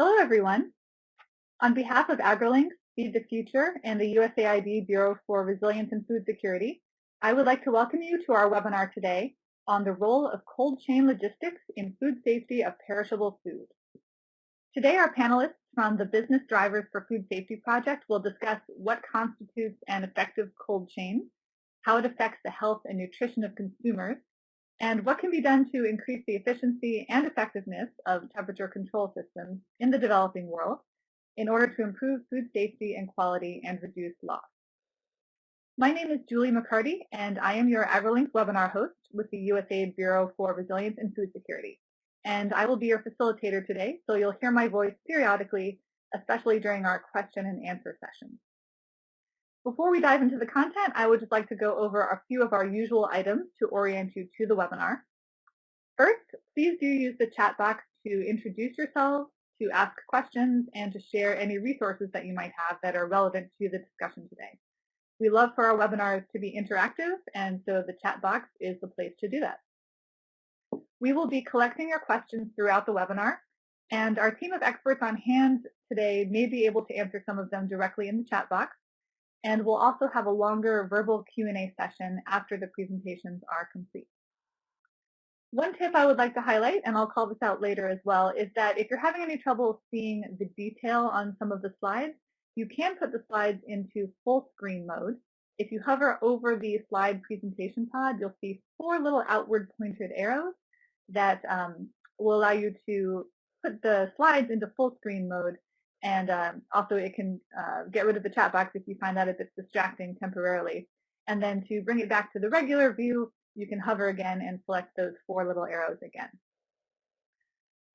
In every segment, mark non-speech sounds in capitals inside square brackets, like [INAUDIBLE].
Hello, everyone. On behalf of AgriLinks, Feed the Future, and the USAID Bureau for Resilience and Food Security, I would like to welcome you to our webinar today on the role of cold chain logistics in food safety of perishable food. Today, our panelists from the Business Drivers for Food Safety Project will discuss what constitutes an effective cold chain, how it affects the health and nutrition of consumers, and what can be done to increase the efficiency and effectiveness of temperature control systems in the developing world in order to improve food safety and quality and reduce loss. My name is Julie McCarty, and I am your AgriLinks webinar host with the USAID Bureau for Resilience and Food Security. And I will be your facilitator today, so you'll hear my voice periodically, especially during our question and answer sessions. Before we dive into the content, I would just like to go over a few of our usual items to orient you to the webinar. First, please do use the chat box to introduce yourselves, to ask questions, and to share any resources that you might have that are relevant to the discussion today. We love for our webinars to be interactive, and so the chat box is the place to do that. We will be collecting your questions throughout the webinar, and our team of experts on hand today may be able to answer some of them directly in the chat box. And we'll also have a longer verbal Q&A session after the presentations are complete. One tip I would like to highlight, and I'll call this out later as well, is that if you're having any trouble seeing the detail on some of the slides, you can put the slides into full screen mode. If you hover over the slide presentation pod, you'll see four little outward pointed arrows that um, will allow you to put the slides into full screen mode and um, also it can uh, get rid of the chat box if you find that if it's distracting temporarily. And then to bring it back to the regular view, you can hover again and select those four little arrows again.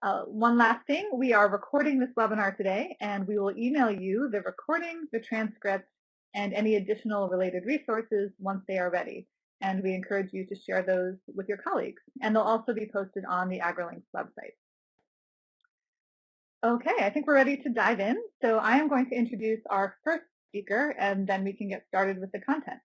Uh, one last thing, we are recording this webinar today and we will email you the recording, the transcript, and any additional related resources once they are ready. And we encourage you to share those with your colleagues. And they'll also be posted on the AgriLinks website. Okay, I think we're ready to dive in. So I am going to introduce our first speaker, and then we can get started with the content.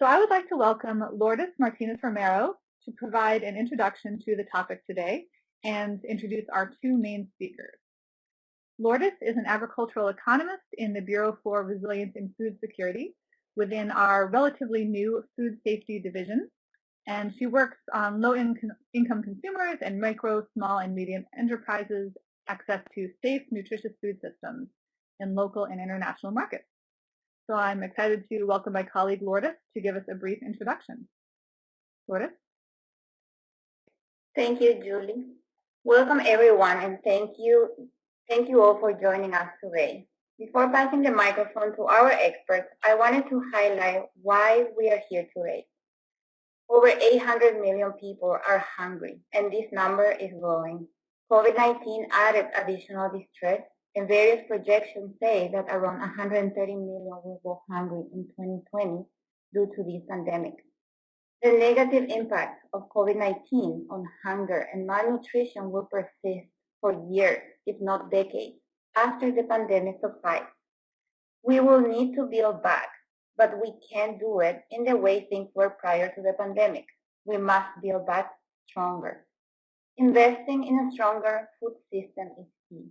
So I would like to welcome Lourdes Martinez Romero to provide an introduction to the topic today and introduce our two main speakers. Lourdes is an agricultural economist in the Bureau for Resilience in Food Security within our relatively new Food Safety Division. And she works on low-income consumers and micro, small, and medium enterprises access to safe, nutritious food systems in local and international markets. So I'm excited to welcome my colleague Lourdes to give us a brief introduction. Lourdes? Thank you, Julie. Welcome everyone and thank you, thank you all for joining us today. Before passing the microphone to our experts, I wanted to highlight why we are here today. Over 800 million people are hungry and this number is growing. COVID-19 added additional distress, and various projections say that around 130 million will go hungry in 2020 due to this pandemic. The negative impact of COVID-19 on hunger and malnutrition will persist for years, if not decades, after the pandemic subsides. We will need to build back, but we can't do it in the way things were prior to the pandemic. We must build back stronger. Investing in a stronger food system is key.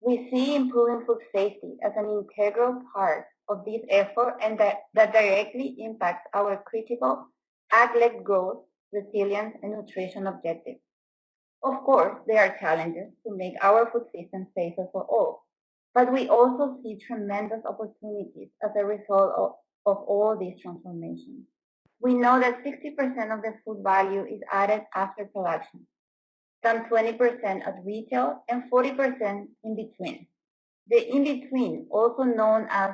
We see improving food safety as an integral part of this effort and that, that directly impacts our critical ag-led growth, resilience, and nutrition objectives. Of course, there are challenges to make our food system safer for all, but we also see tremendous opportunities as a result of, of all these transformations. We know that 60% of the food value is added after production, some 20% at retail, and 40% in between. The in-between, also known as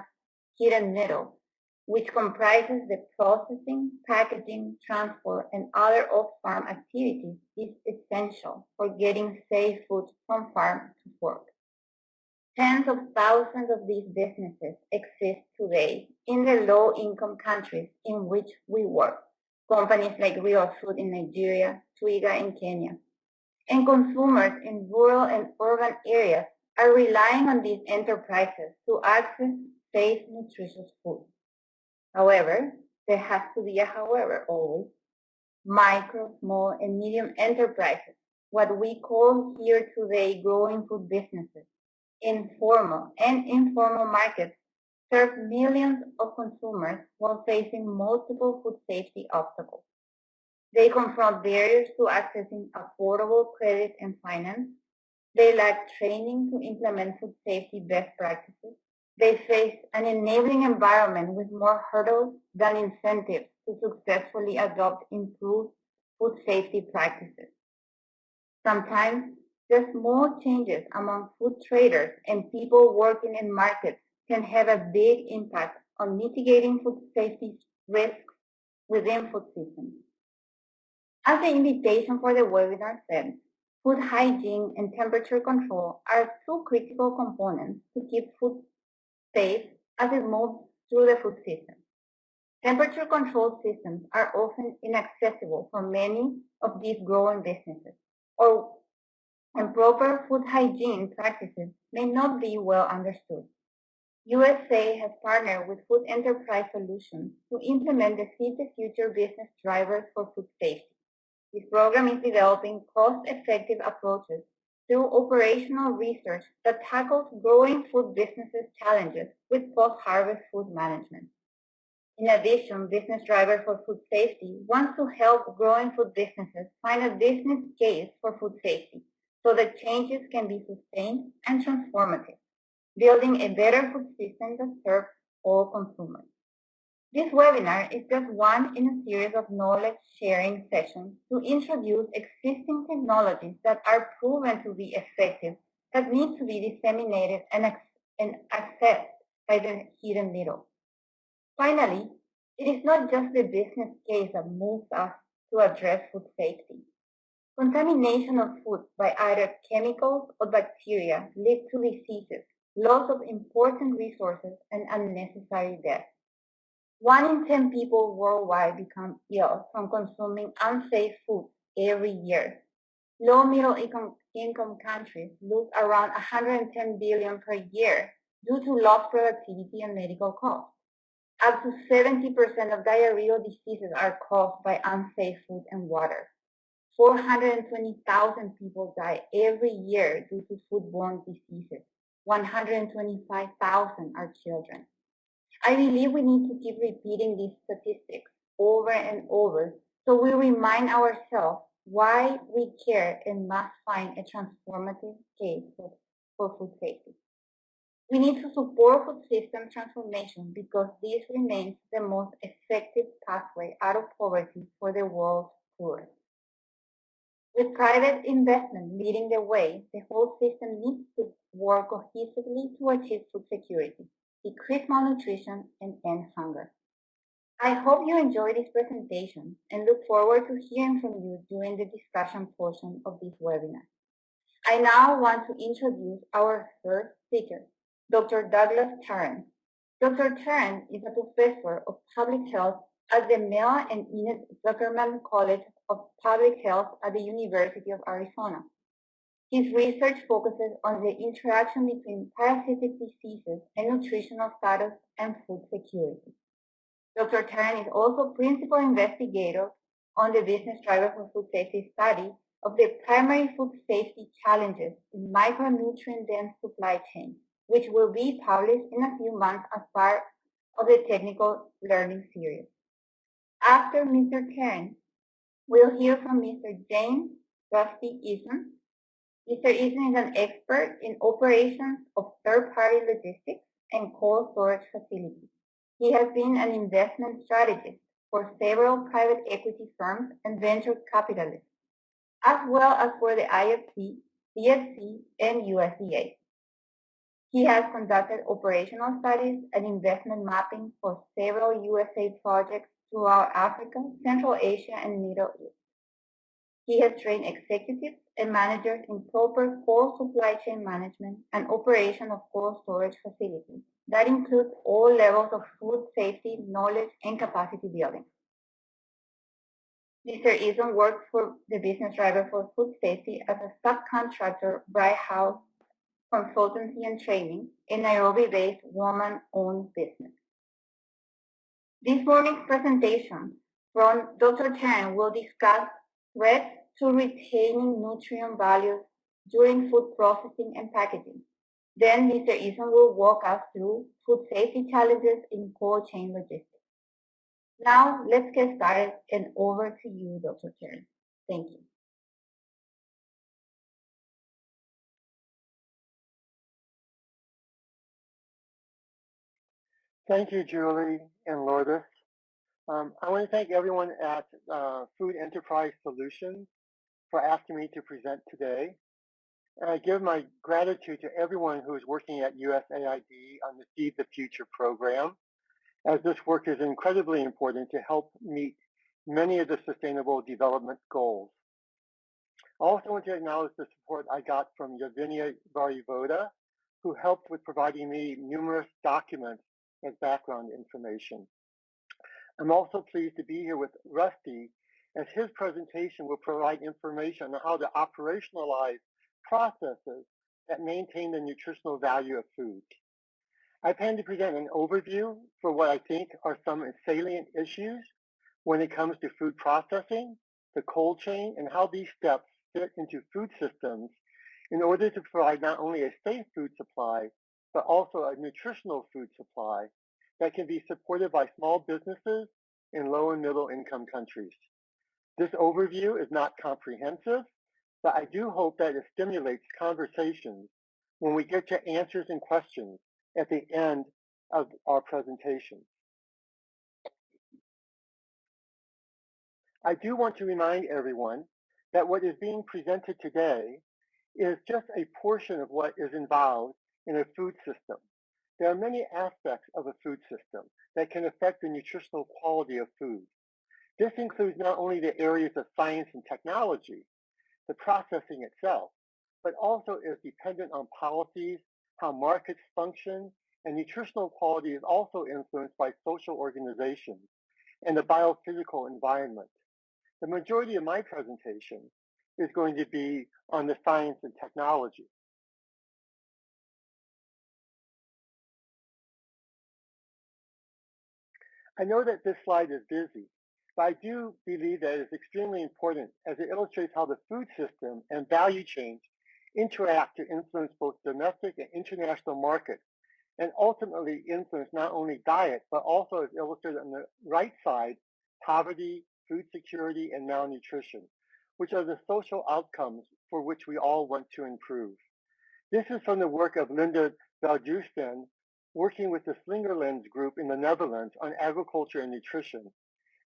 hidden middle, which comprises the processing, packaging, transport, and other off-farm activities, is essential for getting safe food from farm to fork. Tens of thousands of these businesses exist today in the low-income countries in which we work. Companies like Real Food in Nigeria, Twiga in Kenya, and consumers in rural and urban areas are relying on these enterprises to access safe, nutritious food. However, there has to be a however always. Micro, small, and medium enterprises what we call here today growing food businesses, informal and informal markets serve millions of consumers while facing multiple food safety obstacles. They confront barriers to accessing affordable credit and finance. They lack training to implement food safety best practices. They face an enabling environment with more hurdles than incentives to successfully adopt improved food safety practices. Sometimes the small changes among food traders and people working in markets can have a big impact on mitigating food safety risks within food systems. As the invitation for the webinar said, food hygiene and temperature control are two critical components to keep food safe as it moves through the food system. Temperature control systems are often inaccessible for many of these growing businesses, or and proper food hygiene practices may not be well understood. USA has partnered with Food Enterprise Solutions to implement the Feed the Future business drivers for food safety. This program is developing cost-effective approaches through operational research that tackles growing food businesses' challenges with post-harvest food management. In addition, Business Driver for Food Safety wants to help growing food businesses find a business case for food safety so that changes can be sustained and transformative building a better food system that serves all consumers. This webinar is just one in a series of knowledge sharing sessions to introduce existing technologies that are proven to be effective that need to be disseminated and, and accessed by the hidden middle. Finally, it is not just the business case that moves us to address food safety. Contamination of food by either chemicals or bacteria leads to diseases loss of important resources, and unnecessary death. One in 10 people worldwide become ill from consuming unsafe food every year. Low middle income, income countries lose around 110 billion per year due to lost productivity and medical costs. Up to 70% of diarrheal diseases are caused by unsafe food and water. 420,000 people die every year due to foodborne diseases. 125,000 are children. I believe we need to keep repeating these statistics over and over so we remind ourselves why we care and must find a transformative case for, food safety. We need to support food system transformation because this remains the most effective pathway out of poverty for the world's poorest. With private investment leading the way, the whole system needs to work cohesively to achieve food security, decrease malnutrition, and end hunger. I hope you enjoyed this presentation and look forward to hearing from you during the discussion portion of this webinar. I now want to introduce our first speaker, Dr. Douglas Taren. Dr. Taren is a professor of public health at the Mel and Enid Zuckerman College of Public Health at the University of Arizona. His research focuses on the interaction between parasitic diseases and nutritional status and food security. Dr. Taren is also principal investigator on the Business Driver for Food Safety study of the primary food safety challenges in micronutrient-dense supply chains, which will be published in a few months as part of the technical learning series. After Mr. Taren, we'll hear from Mr. James Rusty Eason. Mr. Eason is an expert in operations of third-party logistics and cold storage facilities. He has been an investment strategist for several private equity firms and venture capitalists, as well as for the IFC, CFC, and USDA. He has conducted operational studies and investment mapping for several USA projects throughout Africa, Central Asia, and Middle East. He has trained executives and managers in proper cold supply chain management and operation of cold storage facilities. That includes all levels of food safety, knowledge, and capacity building. Mr. Eason works for the business driver for food safety as a subcontractor, Bright House Consultancy and Training, a Nairobi-based woman-owned business. This morning's presentation from Dr. Chen will discuss threats to retaining nutrient values during food processing and packaging. Then Mr. Eason will walk us through food safety challenges in cold chain logistics. Now let's get started and over to you, Dr. Taren. Thank you. Thank you, Julie and Lourdes. Um, I want to thank everyone at uh, Food Enterprise Solutions for asking me to present today. And I give my gratitude to everyone who is working at USAID on the Feed the Future program, as this work is incredibly important to help meet many of the sustainable development goals. I also want to acknowledge the support I got from Yavinia Varivoda, who helped with providing me numerous documents as background information. I'm also pleased to be here with Rusty, as his presentation will provide information on how to operationalize processes that maintain the nutritional value of food. I plan to present an overview for what I think are some salient issues when it comes to food processing, the cold chain, and how these steps fit into food systems in order to provide not only a safe food supply, but also a nutritional food supply that can be supported by small businesses in low and middle income countries. This overview is not comprehensive, but I do hope that it stimulates conversations when we get to answers and questions at the end of our presentation. I do want to remind everyone that what is being presented today is just a portion of what is involved in a food system. There are many aspects of a food system that can affect the nutritional quality of food. This includes not only the areas of science and technology, the processing itself, but also is dependent on policies, how markets function, and nutritional quality is also influenced by social organizations and the biophysical environment. The majority of my presentation is going to be on the science and technology. I know that this slide is busy, but I do believe that it's extremely important as it illustrates how the food system and value chains interact to influence both domestic and international markets and ultimately influence not only diet, but also as illustrated on the right side, poverty, food security, and malnutrition, which are the social outcomes for which we all want to improve. This is from the work of Linda Veldhuizen, working with the Slingerlands Group in the Netherlands on agriculture and nutrition.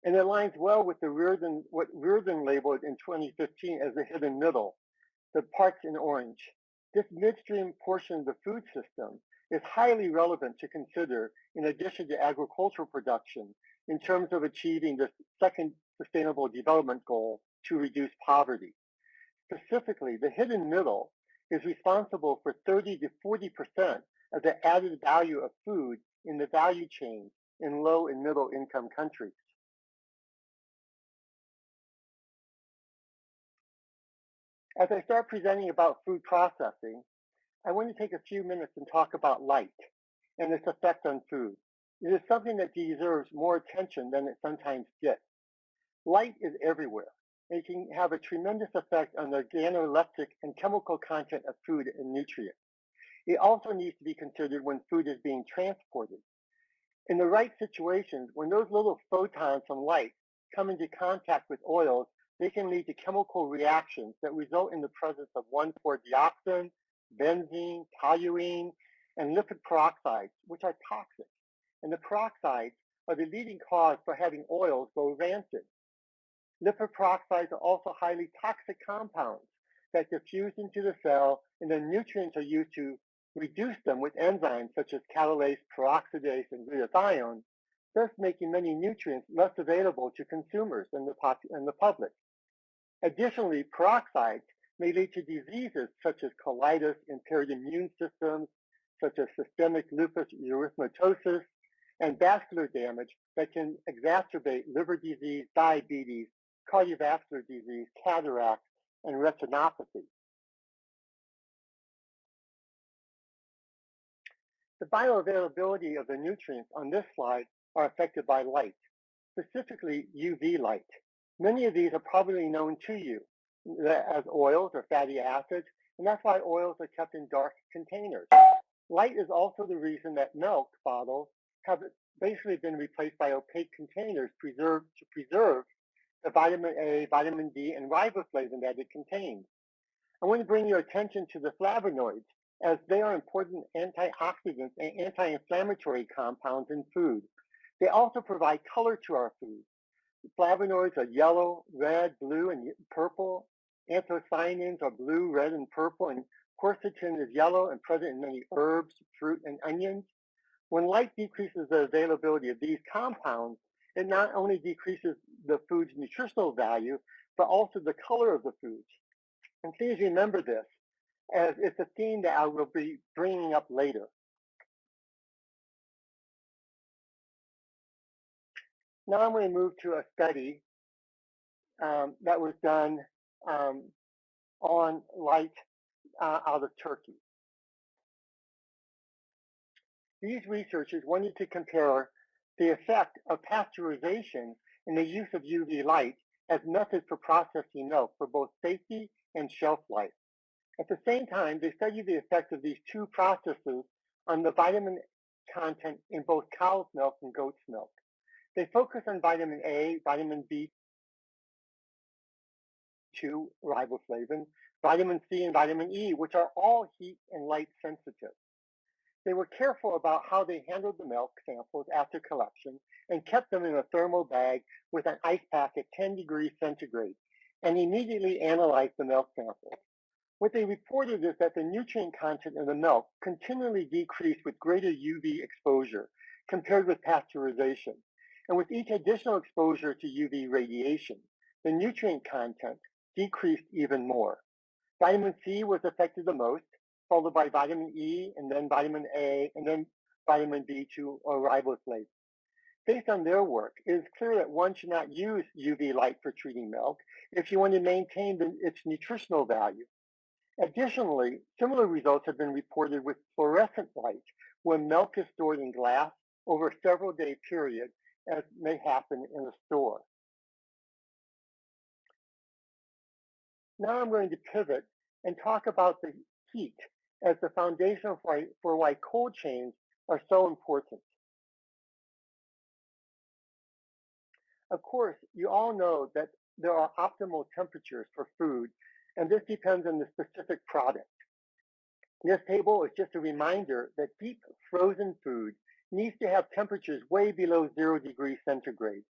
And it aligns well with the Reardon, what Reardon labeled in 2015 as the hidden middle, the parts in orange. This midstream portion of the food system is highly relevant to consider in addition to agricultural production in terms of achieving the second sustainable development goal to reduce poverty. Specifically, the hidden middle is responsible for 30 to 40 percent of the added value of food in the value chain in low and middle income countries. As I start presenting about food processing, I want to take a few minutes and talk about light and its effect on food. It is something that deserves more attention than it sometimes gets. Light is everywhere. It can have a tremendous effect on the organoleptic and chemical content of food and nutrients. It also needs to be considered when food is being transported. In the right situations, when those little photons from light come into contact with oils, they can lead to chemical reactions that result in the presence of 1,4-dioxin, benzene, toluene, and lipid peroxides, which are toxic. And the peroxides are the leading cause for having oils go rancid. Lipid peroxides are also highly toxic compounds that diffuse into the cell, and the nutrients are used to reduce them with enzymes such as catalase, peroxidase, and glutathione, thus making many nutrients less available to consumers and the, and the public. Additionally, peroxides may lead to diseases such as colitis, impaired immune systems, such as systemic lupus erythematosus, and vascular damage that can exacerbate liver disease, diabetes, cardiovascular disease, cataracts, and retinopathy. The bioavailability of the nutrients on this slide are affected by light, specifically UV light. Many of these are probably known to you, uh, as oils or fatty acids, and that's why oils are kept in dark containers. Light is also the reason that milk bottles have basically been replaced by opaque containers preserved to preserve the vitamin A, vitamin D, and riboflavin that it contains. I want to bring your attention to the flavonoids, as they are important antioxidants and anti-inflammatory compounds in food. They also provide color to our food. Flavonoids are yellow, red, blue, and purple. Anthocyanins are blue, red, and purple, and quercetin is yellow and present in many herbs, fruit, and onions. When light decreases the availability of these compounds, it not only decreases the food's nutritional value, but also the color of the foods. And please remember this, as it's a theme that I will be bringing up later. To move to a study um, that was done um, on light uh, out of Turkey. These researchers wanted to compare the effect of pasteurization and the use of UV light as methods for processing milk for both safety and shelf life. At the same time, they studied the effect of these two processes on the vitamin content in both cow's milk and goat's milk. They focus on vitamin A, vitamin B2, riboflavin, vitamin C, and vitamin E, which are all heat and light sensitive. They were careful about how they handled the milk samples after collection and kept them in a thermal bag with an ice pack at 10 degrees centigrade and immediately analyzed the milk samples. What they reported is that the nutrient content in the milk continually decreased with greater UV exposure compared with pasteurization. And with each additional exposure to UV radiation, the nutrient content decreased even more. Vitamin C was affected the most, followed by vitamin E, and then vitamin A, and then vitamin B2 or riboflavin. Based on their work, it is clear that one should not use UV light for treating milk if you want to maintain the, its nutritional value. Additionally, similar results have been reported with fluorescent light when milk is stored in glass over a several day period, as may happen in a store. Now I'm going to pivot and talk about the heat as the foundation for why, for why cold chains are so important. Of course, you all know that there are optimal temperatures for food, and this depends on the specific product. This table is just a reminder that deep frozen food needs to have temperatures way below zero degrees centigrade.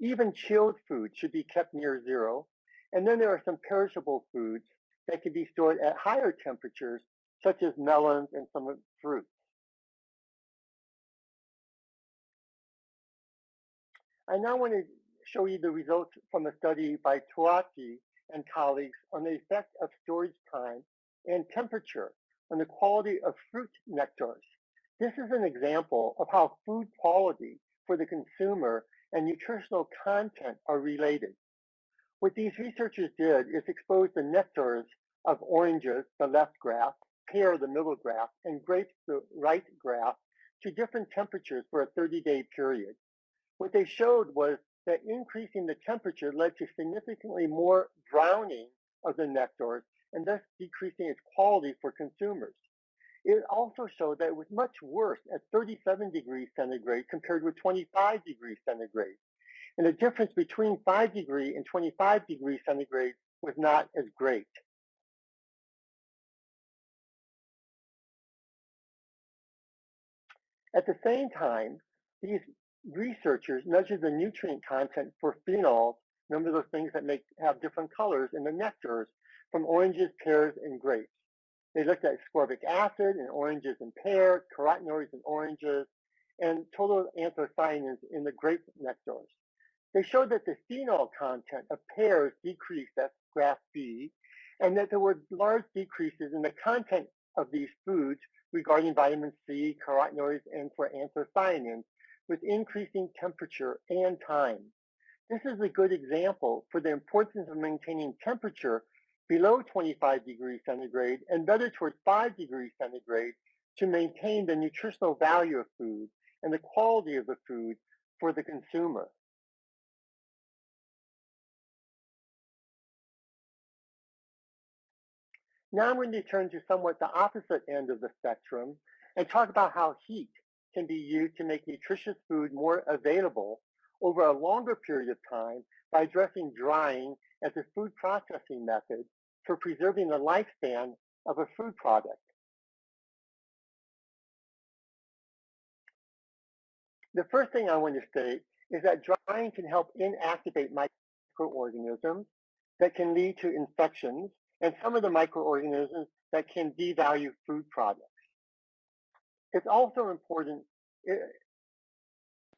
Even chilled food should be kept near zero. And then there are some perishable foods that can be stored at higher temperatures such as melons and some fruits. I now want to show you the results from a study by Touati and colleagues on the effect of storage time and temperature on the quality of fruit nectars. This is an example of how food quality for the consumer and nutritional content are related. What these researchers did is expose the nectars of oranges, the left graph, pear, the middle graph, and grapes, the right graph, to different temperatures for a 30-day period. What they showed was that increasing the temperature led to significantly more browning of the nectars and thus decreasing its quality for consumers. It also showed that it was much worse at 37 degrees centigrade compared with 25 degrees centigrade. And the difference between 5 degree and 25 degrees centigrade was not as great. At the same time, these researchers measured the nutrient content for phenols, remember those things that make have different colors in the nectars, from oranges, pears, and grapes. They looked at ascorbic acid in oranges and pears, carotenoids in oranges, and total anthocyanins in the grape nectars. They showed that the phenol content of pears decreased at graph B, and that there were large decreases in the content of these foods regarding vitamin C, carotenoids, and for anthocyanins with increasing temperature and time. This is a good example for the importance of maintaining temperature below 25 degrees centigrade and better towards 5 degrees centigrade to maintain the nutritional value of food and the quality of the food for the consumer. Now I'm going to turn to somewhat the opposite end of the spectrum and talk about how heat can be used to make nutritious food more available over a longer period of time by addressing drying as a food processing method for preserving the lifespan of a food product. The first thing I want to state is that drying can help inactivate microorganisms that can lead to infections and some of the microorganisms that can devalue food products. It's also important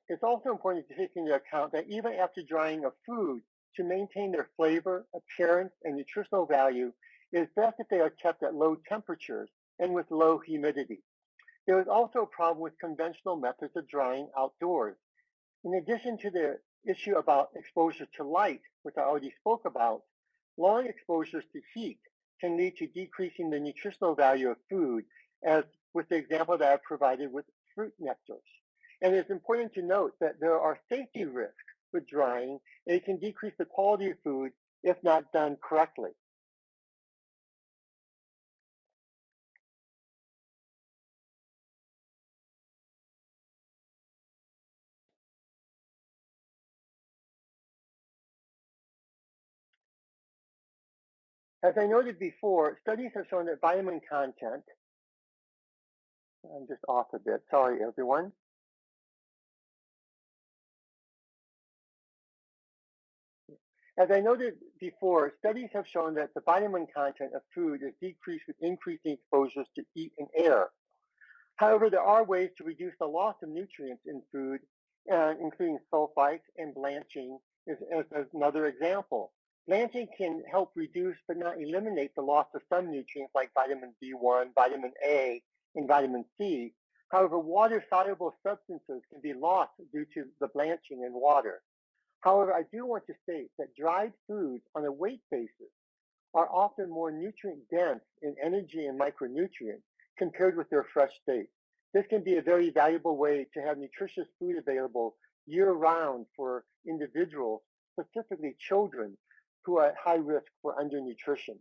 it's also important to take into account that even after drying a food, to maintain their flavor, appearance, and nutritional value, it is best if they are kept at low temperatures and with low humidity. There is also a problem with conventional methods of drying outdoors. In addition to the issue about exposure to light, which I already spoke about, long exposures to heat can lead to decreasing the nutritional value of food, as with the example that I provided with fruit nectars. And it's important to note that there are safety risks with drying, and it can decrease the quality of food if not done correctly. As I noted before, studies have shown that vitamin content, I'm just off a bit, sorry everyone. As I noted before, studies have shown that the vitamin content of food is decreased with increasing exposures to heat and air. However, there are ways to reduce the loss of nutrients in food, uh, including sulfites and blanching is, is another example. Blanching can help reduce but not eliminate the loss of some nutrients like vitamin B1, vitamin A, and vitamin C. However, water-soluble substances can be lost due to the blanching in water. However, I do want to state that dried foods on a weight basis are often more nutrient dense in energy and micronutrients compared with their fresh state. This can be a very valuable way to have nutritious food available year round for individuals, specifically children, who are at high risk for undernutrition.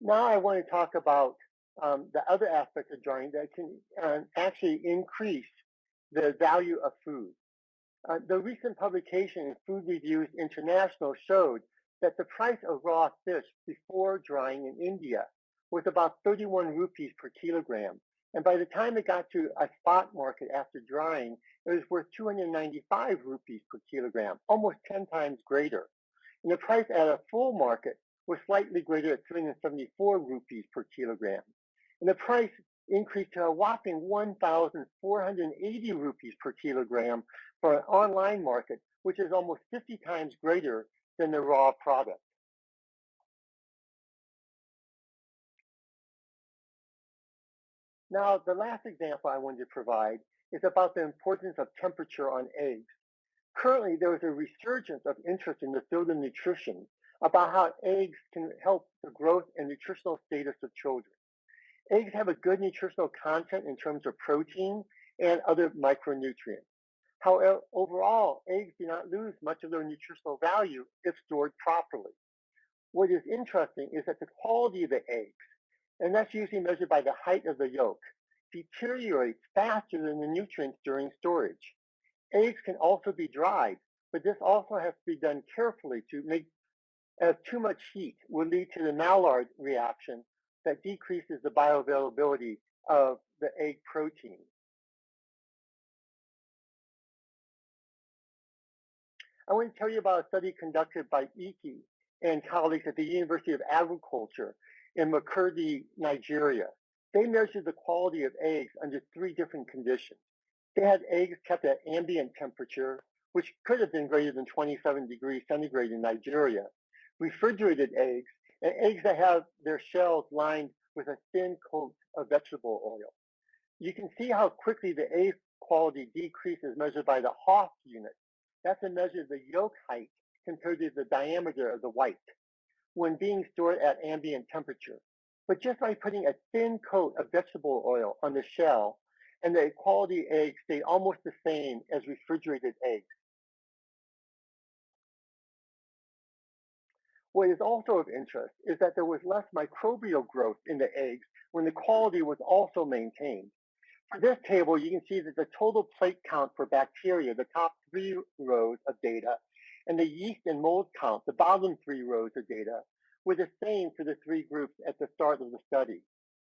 Now I want to talk about um, the other aspect of drying that can uh, actually increase the value of food. Uh, the recent publication in Food Reviews International showed that the price of raw fish before drying in India was about 31 rupees per kilogram. And by the time it got to a spot market after drying, it was worth 295 rupees per kilogram, almost 10 times greater. And the price at a full market was slightly greater at 374 rupees per kilogram and the price increased to a whopping 1,480 rupees per kilogram for an online market, which is almost 50 times greater than the raw product. Now, the last example I wanted to provide is about the importance of temperature on eggs. Currently, there is a resurgence of interest in the field of nutrition about how eggs can help the growth and nutritional status of children. Eggs have a good nutritional content in terms of protein and other micronutrients. However, overall, eggs do not lose much of their nutritional value if stored properly. What is interesting is that the quality of the eggs, and that's usually measured by the height of the yolk, deteriorates faster than the nutrients during storage. Eggs can also be dried, but this also has to be done carefully to make as too much heat will lead to the Maillard reaction, that decreases the bioavailability of the egg protein. I want to tell you about a study conducted by Iki and colleagues at the University of Agriculture in Makurdi, Nigeria. They measured the quality of eggs under three different conditions. They had eggs kept at ambient temperature, which could have been greater than 27 degrees centigrade in Nigeria, refrigerated eggs, and eggs that have their shells lined with a thin coat of vegetable oil. You can see how quickly the egg quality decreases measured by the Haugh unit. That's a measure of the yolk height compared to the diameter of the white when being stored at ambient temperature. But just by putting a thin coat of vegetable oil on the shell, and the quality eggs stay almost the same as refrigerated eggs. What is also of interest is that there was less microbial growth in the eggs when the quality was also maintained. For this table, you can see that the total plate count for bacteria, the top three rows of data, and the yeast and mold count, the bottom three rows of data, were the same for the three groups at the start of the study.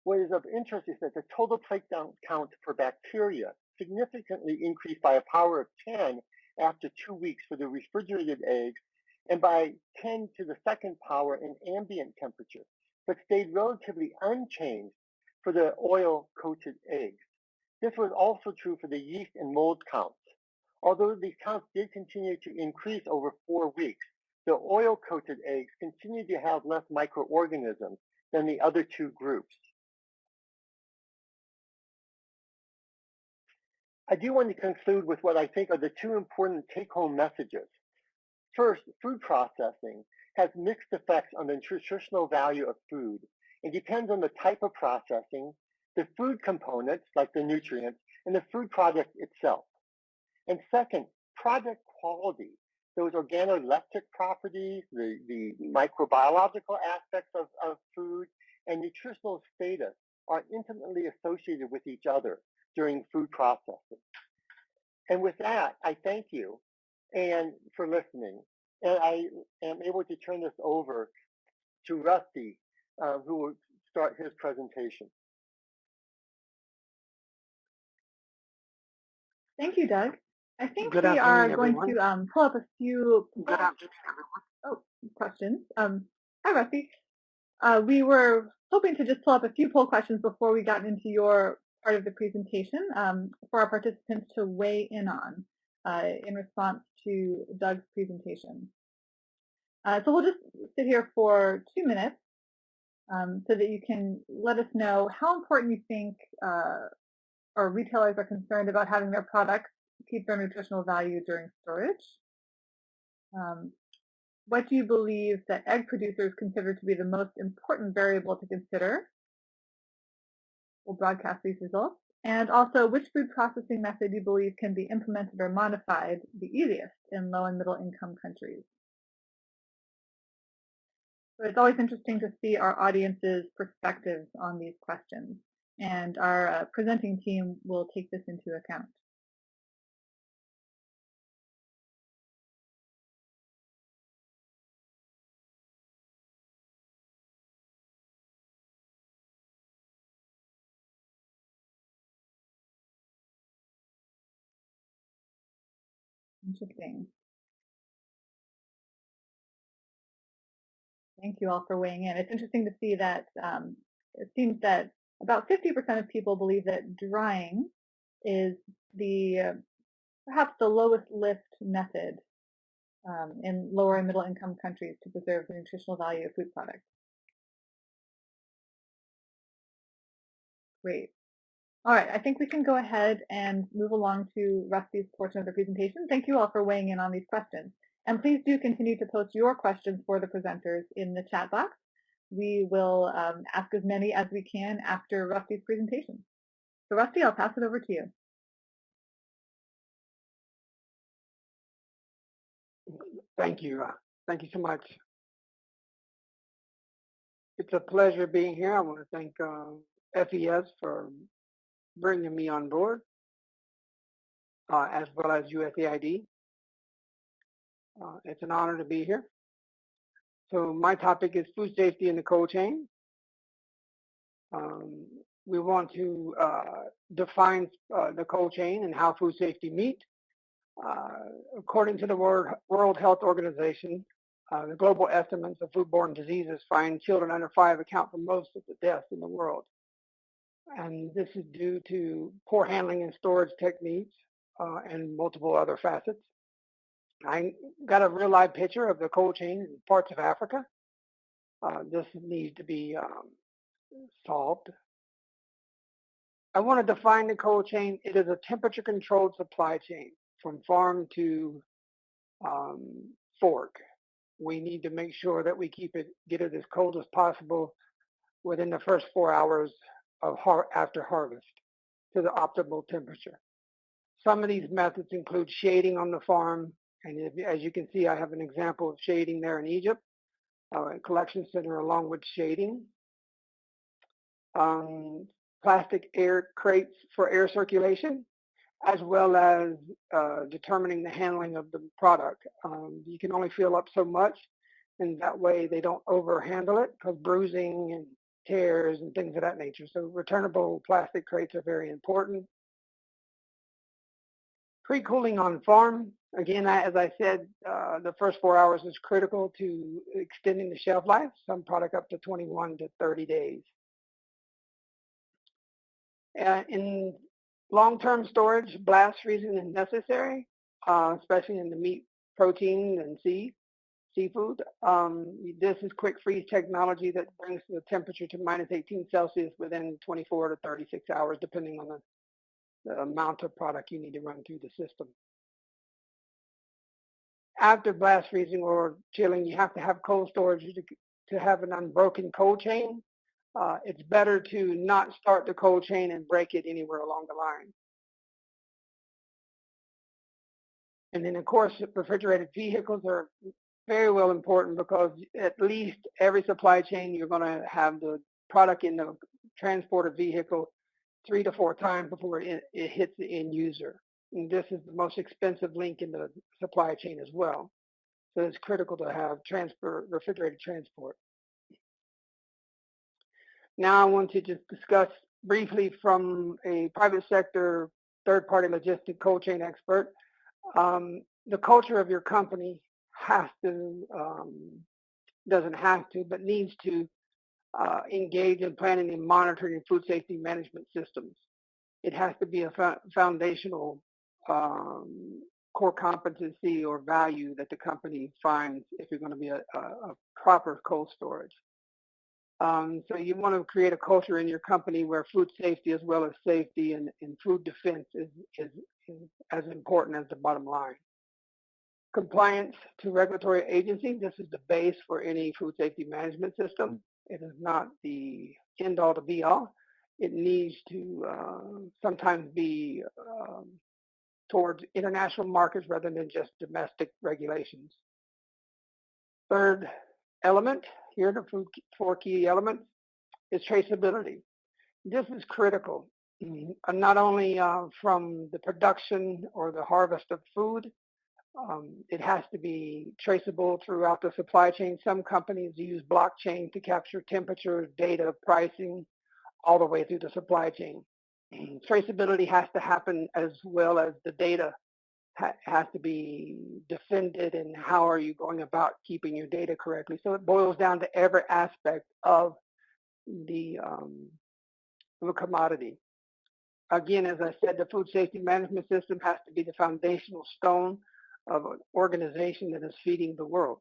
What is of interest is that the total plate count for bacteria significantly increased by a power of 10 after two weeks for the refrigerated eggs and by 10 to the second power in ambient temperature, but stayed relatively unchanged for the oil-coated eggs. This was also true for the yeast and mold counts. Although these counts did continue to increase over four weeks, the oil-coated eggs continued to have less microorganisms than the other two groups. I do want to conclude with what I think are the two important take-home messages. First, food processing has mixed effects on the nutritional value of food. It depends on the type of processing, the food components, like the nutrients, and the food product itself. And second, product quality, those organoleptic properties, the, the microbiological aspects of, of food, and nutritional status are intimately associated with each other during food processing. And with that, I thank you and for listening. And I am able to turn this over to Rusty, uh, who will start his presentation. Thank you, Doug. I think Good we are afternoon, going to um, pull up a few Good oh, questions. Um, hi, Rusty. Uh, we were hoping to just pull up a few poll questions before we got into your part of the presentation um, for our participants to weigh in on uh, in response to Doug's presentation. Uh, so we'll just sit here for two minutes um, so that you can let us know how important you think uh, or retailers are concerned about having their products keep their nutritional value during storage. Um, what do you believe that egg producers consider to be the most important variable to consider? We'll broadcast these results. And also, which food processing method you believe can be implemented or modified the easiest in low and middle income countries? So it's always interesting to see our audience's perspectives on these questions. And our uh, presenting team will take this into account. Interesting. Thank you all for weighing in. It's interesting to see that um, it seems that about 50% of people believe that drying is the uh, perhaps the lowest lift method um, in lower and middle income countries to preserve the nutritional value of food products. Great. All right, I think we can go ahead and move along to Rusty's portion of the presentation. Thank you all for weighing in on these questions. And please do continue to post your questions for the presenters in the chat box. We will um, ask as many as we can after Rusty's presentation. So Rusty, I'll pass it over to you. Thank you. Uh, thank you so much. It's a pleasure being here. I want to thank uh, FES for bringing me on board, uh, as well as USAID. Uh, it's an honor to be here. So my topic is food safety in the cold chain. Um, we want to uh, define uh, the cold chain and how food safety meet. Uh, according to the World Health Organization, uh, the global estimates of foodborne diseases find children under five account for most of the deaths in the world. And this is due to poor handling and storage techniques uh, and multiple other facets. I got a real live picture of the cold chain in parts of Africa. Uh, this needs to be um, solved. I want to define the cold chain. It is a temperature controlled supply chain from farm to um, fork. We need to make sure that we keep it, get it as cold as possible within the first four hours of har after harvest to the optimal temperature. Some of these methods include shading on the farm, and if, as you can see, I have an example of shading there in Egypt. uh, collection center along with shading. Um, plastic air crates for air circulation, as well as uh, determining the handling of the product. Um, you can only fill up so much, and that way they don't overhandle it because bruising and tears and things of that nature. So returnable plastic crates are very important. Pre-cooling on farm, again, as I said, uh, the first four hours is critical to extending the shelf life, some product up to 21 to 30 days. Uh, in long-term storage, blast freezing is necessary, uh, especially in the meat, protein, and sea, seafood. Um, this is quick freeze technology that brings the temperature to minus 18 Celsius within 24 to 36 hours, depending on the the amount of product you need to run through the system. After blast freezing or chilling, you have to have cold storage to, to have an unbroken cold chain. Uh, it's better to not start the cold chain and break it anywhere along the line. And then, of course, refrigerated vehicles are very well important because at least every supply chain you're going to have the product in the transported vehicle three to four times before it, it hits the end user. And this is the most expensive link in the supply chain as well. So it's critical to have transfer, refrigerated transport. Now I want to just discuss briefly from a private sector third-party logistic cold chain expert. Um, the culture of your company has to, um, doesn't have to, but needs to uh, engage in planning and monitoring food safety management systems. It has to be a foundational um, core competency or value that the company finds if you're going to be a, a, a proper cold storage. Um, so you want to create a culture in your company where food safety as well as safety and, and food defense is, is, is as important as the bottom line. Compliance to regulatory agencies, this is the base for any food safety management system. It is not the end all to be all. It needs to uh, sometimes be um, towards international markets rather than just domestic regulations. Third element here, the four key elements, is traceability. This is critical, mm-hmm. not only uh, from the production or the harvest of food, um, it has to be traceable throughout the supply chain. Some companies use blockchain to capture temperature, data, pricing, all the way through the supply chain. [CLEARS THROAT] Traceability has to happen as well as the data ha has to be defended and how are you going about keeping your data correctly. So it boils down to every aspect of the, um, of a commodity. Again, as I said, the food safety management system has to be the foundational stone of an organization that is feeding the world.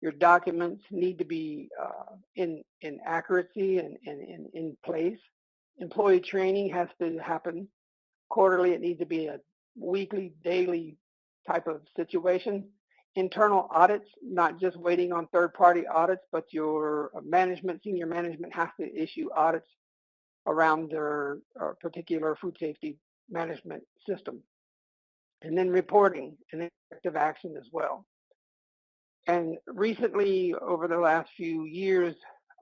Your documents need to be uh, in, in accuracy and, and, and in place. Employee training has to happen quarterly. It needs to be a weekly, daily type of situation. Internal audits, not just waiting on third-party audits, but your management, senior management has to issue audits around their uh, particular food safety management system and then reporting and effective action as well. And recently, over the last few years,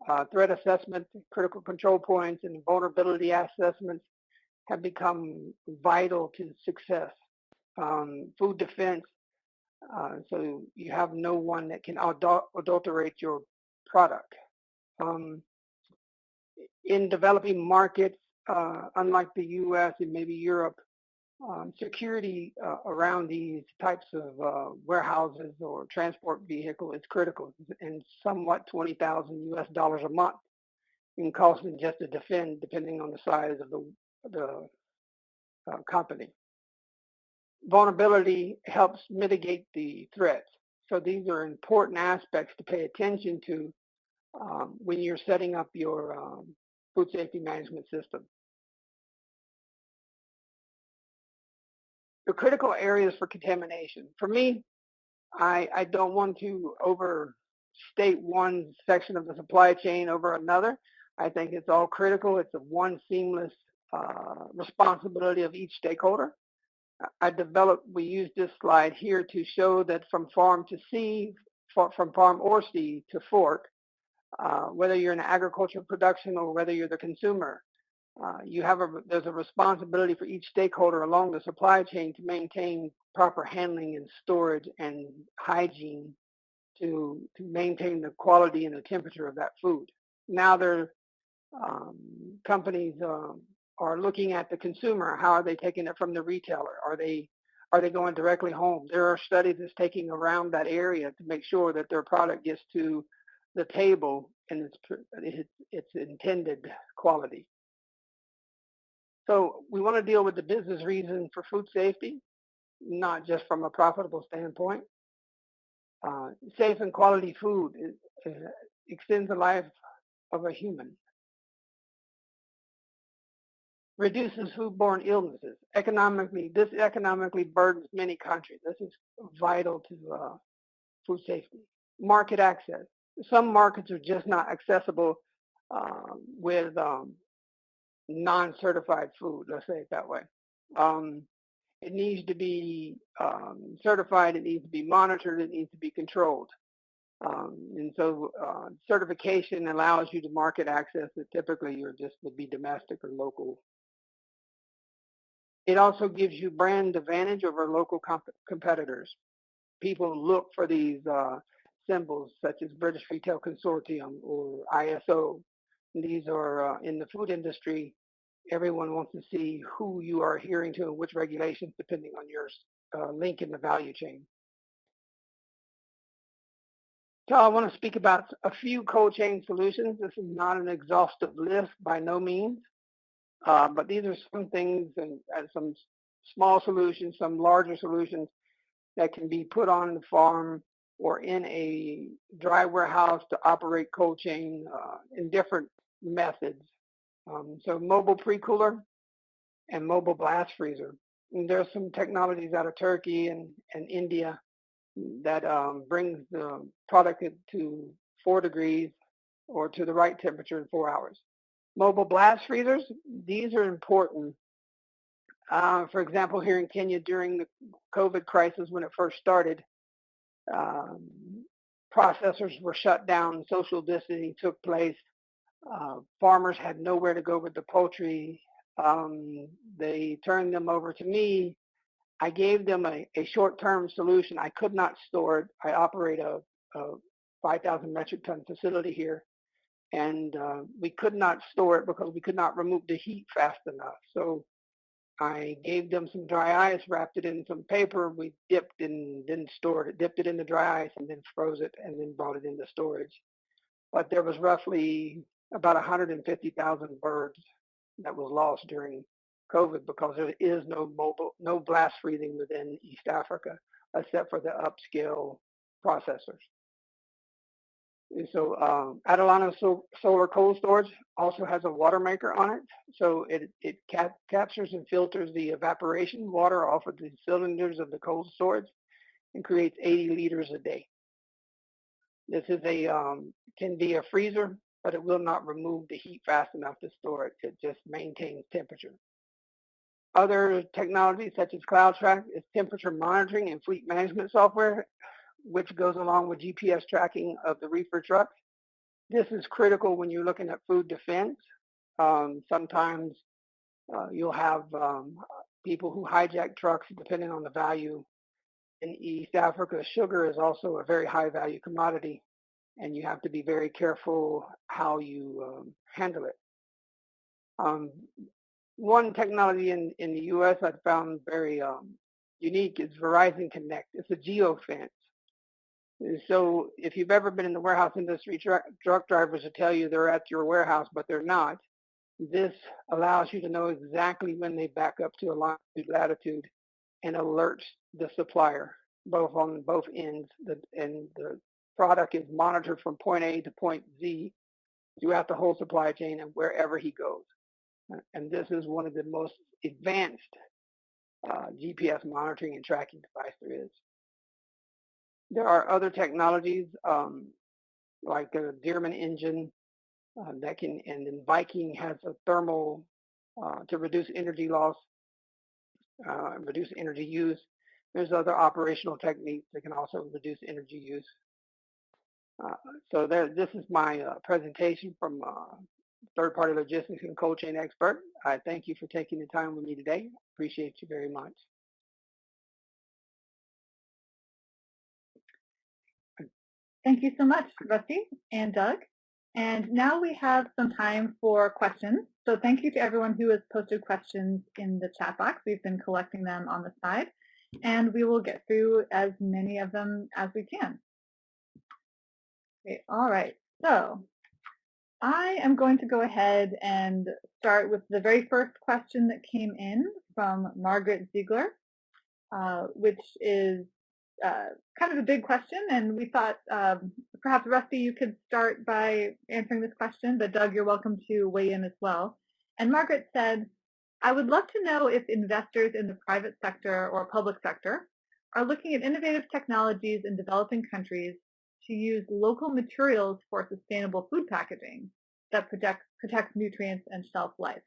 uh, threat assessment, critical control points, and vulnerability assessments have become vital to success. Um, food defense, uh, so you have no one that can adulterate your product. Um, in developing markets, uh, unlike the U.S. and maybe Europe, um, security uh, around these types of uh, warehouses or transport vehicle is critical and somewhat 20,000 US dollars a month in costing just to defend depending on the size of the, the uh, company. Vulnerability helps mitigate the threats. So these are important aspects to pay attention to um, when you're setting up your um, food safety management system. The critical areas for contamination. For me, I, I don't want to overstate one section of the supply chain over another. I think it's all critical. It's a one seamless uh, responsibility of each stakeholder. I developed, we use this slide here to show that from farm to sea, from farm or sea to fork, uh, whether you're in agricultural production or whether you're the consumer. Uh, you have a there's a responsibility for each stakeholder along the supply chain to maintain proper handling and storage and hygiene to to maintain the quality and the temperature of that food. Now there um, companies um, are looking at the consumer. How are they taking it from the retailer? Are they are they going directly home? There are studies that's taking around that area to make sure that their product gets to the table in its its, its intended quality. So we want to deal with the business reason for food safety, not just from a profitable standpoint. Uh, safe and quality food is, is, extends the life of a human. Reduces foodborne illnesses. Economically, this economically burdens many countries. This is vital to uh, food safety. Market access. Some markets are just not accessible uh, with um, non-certified food, let's say it that way. Um, it needs to be um, certified, it needs to be monitored, it needs to be controlled. Um, and so uh, certification allows you to market access that typically you're just would be domestic or local. It also gives you brand advantage over local comp competitors. People look for these uh, symbols such as British Retail Consortium or ISO. These are uh, in the food industry everyone wants to see who you are adhering to and which regulations depending on your uh, link in the value chain. So I want to speak about a few cold chain solutions. This is not an exhaustive list by no means, uh, but these are some things and, and, some small solutions, some larger solutions that can be put on the farm or in a dry warehouse to operate cold chain uh, in different methods. Um, so mobile pre-cooler and mobile blast freezer. And there's some technologies out of Turkey and, and India that um, brings the product to four degrees or to the right temperature in four hours. Mobile blast freezers, these are important. Uh, for example, here in Kenya during the COVID crisis when it first started, um, processors were shut down, social distancing took place, uh, farmers had nowhere to go with the poultry. Um, they turned them over to me. I gave them a, a short-term solution. I could not store it. I operate a, a 5,000 metric ton facility here, and uh, we could not store it because we could not remove the heat fast enough. So I gave them some dry ice, wrapped it in some paper. We dipped and then stored it, dipped it in the dry ice and then froze it and then brought it into storage. But there was roughly about 150,000 birds that was lost during COVID because there is no mobile, no blast freezing within East Africa except for the upscale processors. And so um, so Solar Cold Storage also has a water maker on it. So it, it cap captures and filters the evaporation water off of the cylinders of the cold storage and creates 80 liters a day. This is a um, can be a freezer but it will not remove the heat fast enough to store it. It just maintains temperature. Other technologies such as CloudTrack is temperature monitoring and fleet management software, which goes along with GPS tracking of the reefer trucks. This is critical when you're looking at food defense. Um, sometimes uh, you'll have um, people who hijack trucks depending on the value. In East Africa, sugar is also a very high value commodity and you have to be very careful how you um, handle it. Um, one technology in, in the US I found very um, unique is Verizon Connect. It's a geofence. So if you've ever been in the warehouse industry, truck, truck drivers will tell you they're at your warehouse, but they're not. This allows you to know exactly when they back up to a longitude latitude and alerts the supplier, both on both ends, the, and the product is monitored from point A to point Z throughout the whole supply chain and wherever he goes. And this is one of the most advanced uh, GPS monitoring and tracking device there is. There are other technologies um, like the Dearman engine uh, that can, and then Viking has a thermal uh, to reduce energy loss, uh, reduce energy use. There's other operational techniques that can also reduce energy use Uh, so this is my uh, presentation from uh, third-party logistics and cold chain expert. I thank you for taking the time with me today. Appreciate you very much. Thank you so much, Rusty and Doug. And now we have some time for questions. So thank you to everyone who has posted questions in the chat box. We've been collecting them on the side, and we will get through as many of them as we can. Okay, all right, so I am going to go ahead and start with the very first question that came in from Margaret Ziegler, uh, which is uh, kind of a big question, and we thought um, perhaps Rusty, you could start by answering this question, but Doug, you're welcome to weigh in as well. And Margaret said, I would love to know if investors in the private sector or public sector are looking at innovative technologies in developing countries to use local materials for sustainable food packaging that protects, protects nutrients and shelf life.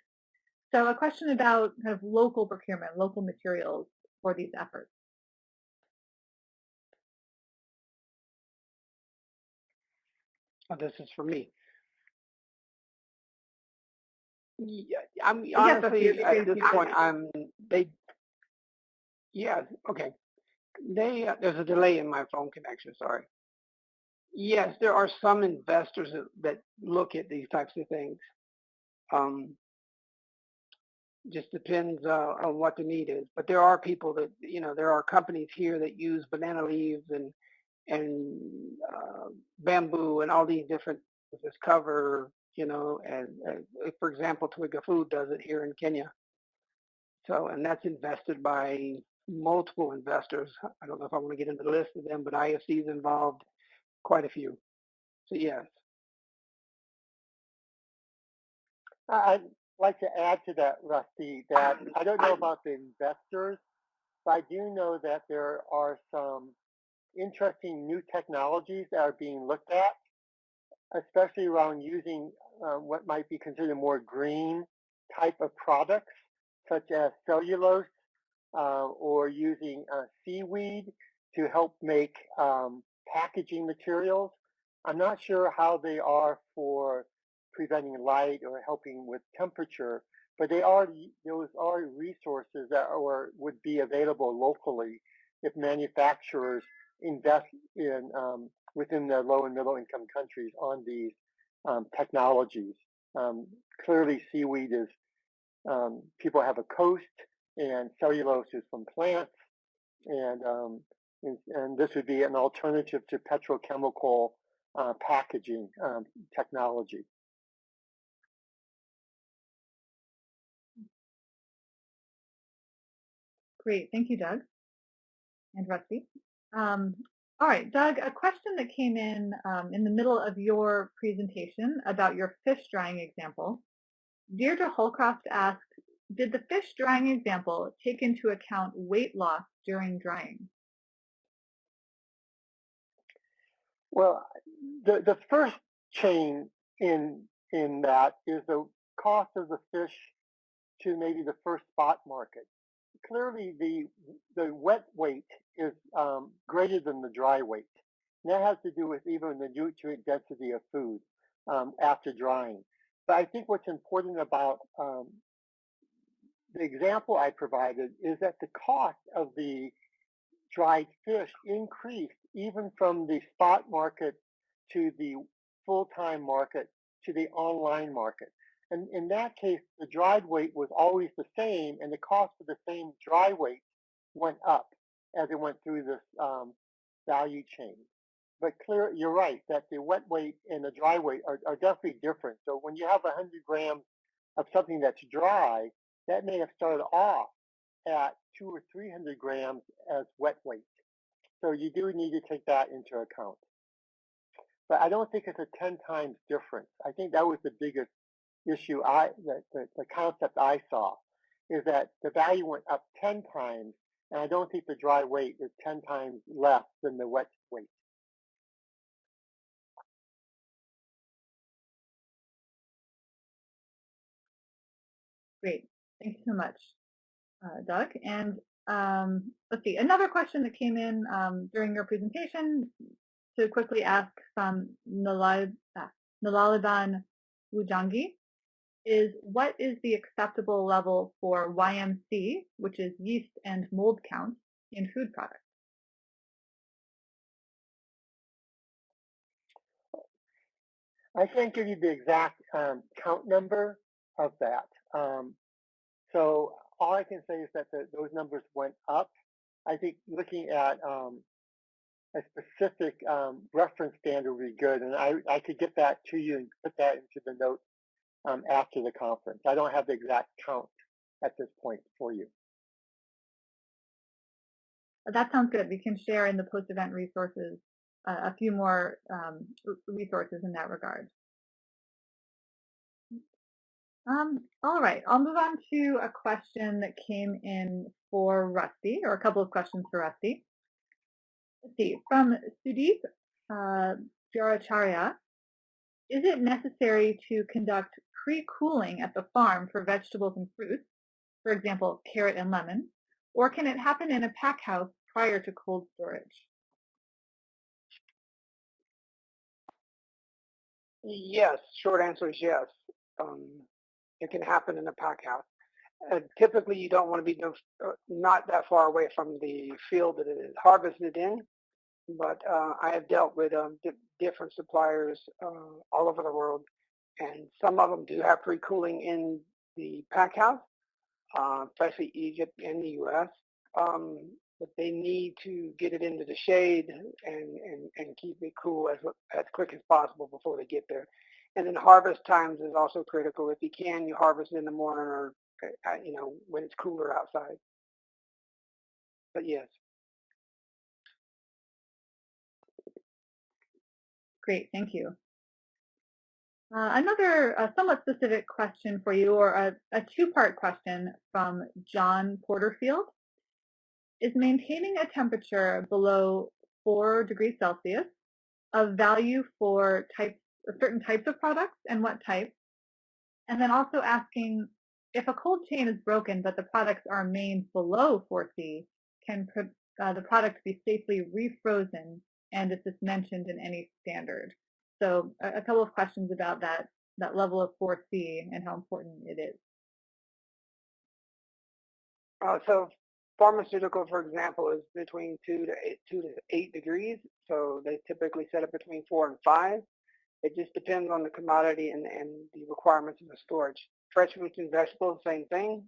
So a question about kind of local procurement, local materials for these efforts. Oh, this is for me. Yeah, I'm honestly at this point. I'm they. Yeah. Okay. They uh, there's a delay in my phone connection. Sorry. Yes, there are some investors that, that look at these types of things. Um, just depends uh, on what the need is. But there are people that you know there are companies here that use banana leaves and and uh, bamboo and all these different this cover, you know, and uh, for example, Twiga Food does it here in Kenya. So, and that's invested by multiple investors. I don't know if I want to get into the list of them, but IFC is involved, quite a few. So yes. I'd like to add to that, Rusty, that I don't know about the investors, but I do know that there are some interesting new technologies that are being looked at, especially around using uh, what might be considered more green type of products, such as cellulose uh, or using uh, seaweed to help make um, packaging materials. I'm not sure how they are for preventing light or helping with temperature, but they are those are resources that are, would be available locally if manufacturers invest in um, within the low and middle income countries on these um, technologies. Um, clearly, seaweed is um, people have a coast, and cellulose is from plants, and um, and, this would be an alternative to petrochemical uh, packaging um, technology. Great, thank you, Doug and Rusty. Um, all right, Doug, a question that came in um, in the middle of your presentation about your fish drying example. Deirdre Holcroft asked, did the fish drying example take into account weight loss during drying? Well, the, the first chain in in that is the cost of the fish to maybe the first spot market. Clearly, the the wet weight is um, greater than the dry weight. And that has to do with even the nutrient density of food um, after drying. But I think what's important about um, the example I provided is that the cost of the dried fish increased even from the spot market to the full-time market to the online market. And in that case, the dried weight was always the same, and the cost of the same dry weight went up as it went through this um, value chain. But clear, you're right that the wet weight and the dry weight are, are definitely different. So when you have 100 grams of something that's dry, that may have started off at two or 300 grams as wet weight. So you do need to take that into account. But I don't think it's a 10 times difference. I think that was the biggest issue I, the, the, the concept I saw, is that the value went up 10 times and I don't think the dry weight is 10 times less than the wet weight. Great. Thank you so much, uh, Doug. And um, let's see, another question that came in um, during your presentation to quickly ask from Nalaliban Wujangi is what is the acceptable level for YMC, which is yeast and mold count, in food products? I can't give you the exact um, count number of that. Um, so all I can say is that the, those numbers went up. I think looking at um, a specific um, reference standard would be good, and I, I could get that to you and put that into the notes um, after the conference. I don't have the exact count at this point for you. That sounds good. We can share in the post-event resources uh, a few more um, resources in that regard. Um, all right, I'll move on to a question that came in for Rusty, or a couple of questions for Rusty. Let's see, from Sudeep uh, is it necessary to conduct pre-cooling at the farm for vegetables and fruits, for example, carrot and lemon, or can it happen in a pack house prior to cold storage? Yes, short answer is yes. Um, it can happen in a pack house. Uh, typically, you don't want to be uh, not that far away from the field that it is harvested in, but uh, I have dealt with um, different suppliers uh, all over the world, and some of them do have pre-cooling in the pack house, uh, especially Egypt and the U.S. Um, but they need to get it into the shade and, and, and keep it cool as, as quick as possible before they get there. And then harvest times is also critical. If you can, you harvest in the morning or, uh, you know, when it's cooler outside. But yes. Great, thank you. Uh, another uh, somewhat specific question for you, or a, a two-part question from John Porterfield. Is maintaining a temperature below 4 degrees Celsius of value for types, certain types of products and what types? And then also asking if a cold chain is broken but the products are maintained below 4C, can uh, the product be safely refrozen and is this mentioned in any standard? So a, a couple of questions about that, that level of 4C and how important it is. Uh, so pharmaceutical, for example, is between two to eight, two to eight degrees. So they typically set it between four and five. It just depends on the commodity and, and the requirements of the storage. Fresh fruits and vegetables, same thing.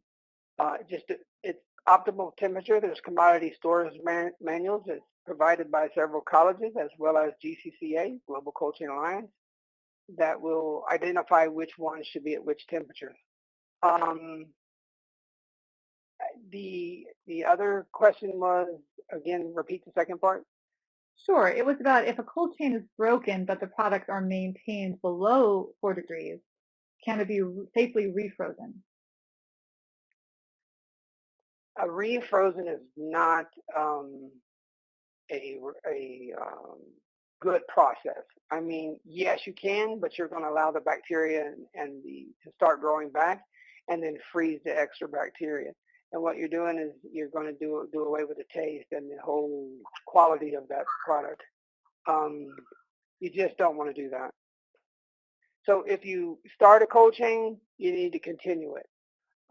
Uh, just it's optimal temperature. There's commodity storage man, manuals. that's provided by several colleges as well as GCCA, Global Cold Chain Alliance, that will identify which one should be at which temperature. Um, the the other question was again repeat the second part sure it was about if a cold chain is broken but the products are maintained below four degrees can it be safely refrozen a refrozen is not um, a, a um, good process. I mean, yes, you can, but you're going to allow the bacteria and, and the to start growing back, and then freeze the extra bacteria. And what you're doing is you're going to do do away with the taste and the whole quality of that product. Um, you just don't want to do that. So if you start a cold chain, you need to continue it.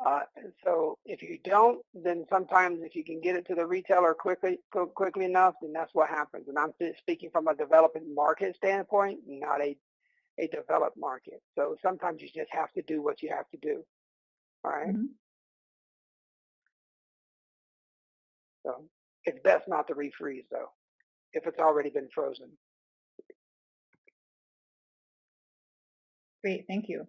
Uh, so if you don't, then sometimes if you can get it to the retailer quickly quickly enough, then that's what happens. And I'm speaking from a developing market standpoint, not a a developed market. So sometimes you just have to do what you have to do. All right? mm -hmm. So it's best not to refreeze though, if it's already been frozen. Great, thank you.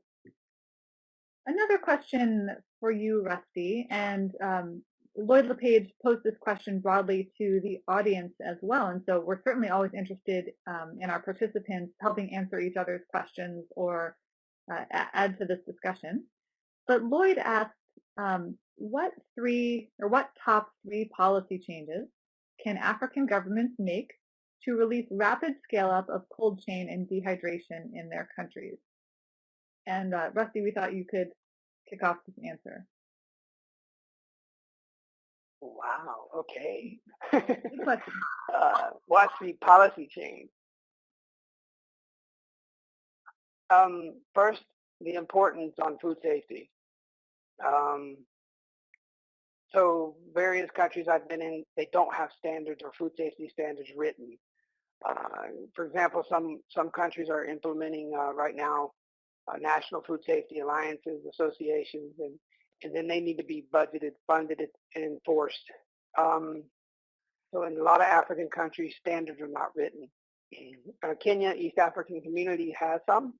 Another question for you, Rusty, and um, Lloyd LePage posed this question broadly to the audience as well, and so we're certainly always interested um, in our participants helping answer each other's questions or uh, add to this discussion. But Lloyd asked, um, what three or what top three policy changes can African governments make to release rapid scale up of cold chain and dehydration in their countries? And uh, Rusty, we thought you could kick off this answer. Wow. Okay. [LAUGHS] uh, what's the policy change? Um, first, the importance on food safety. Um, so various countries I've been in, they don't have standards or food safety standards written. Uh, for example, some some countries are implementing uh, right now uh, national food safety alliances, associations, and and then they need to be budgeted, funded, and enforced. Um, so in a lot of African countries, standards are not written. Uh, Kenya, East African Community has some,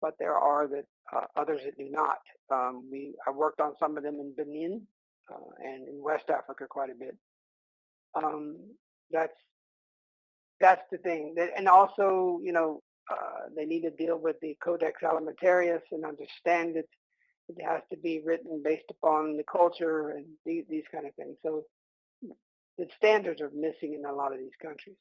but there are that uh, others that do not. Um, we I worked on some of them in Benin uh, and in West Africa quite a bit. Um, that's that's the thing. And also, you know, uh, they need to deal with the Codex Alimentarius and understand it. It has to be written based upon the culture and these, these kind of things. So the standards are missing in a lot of these countries.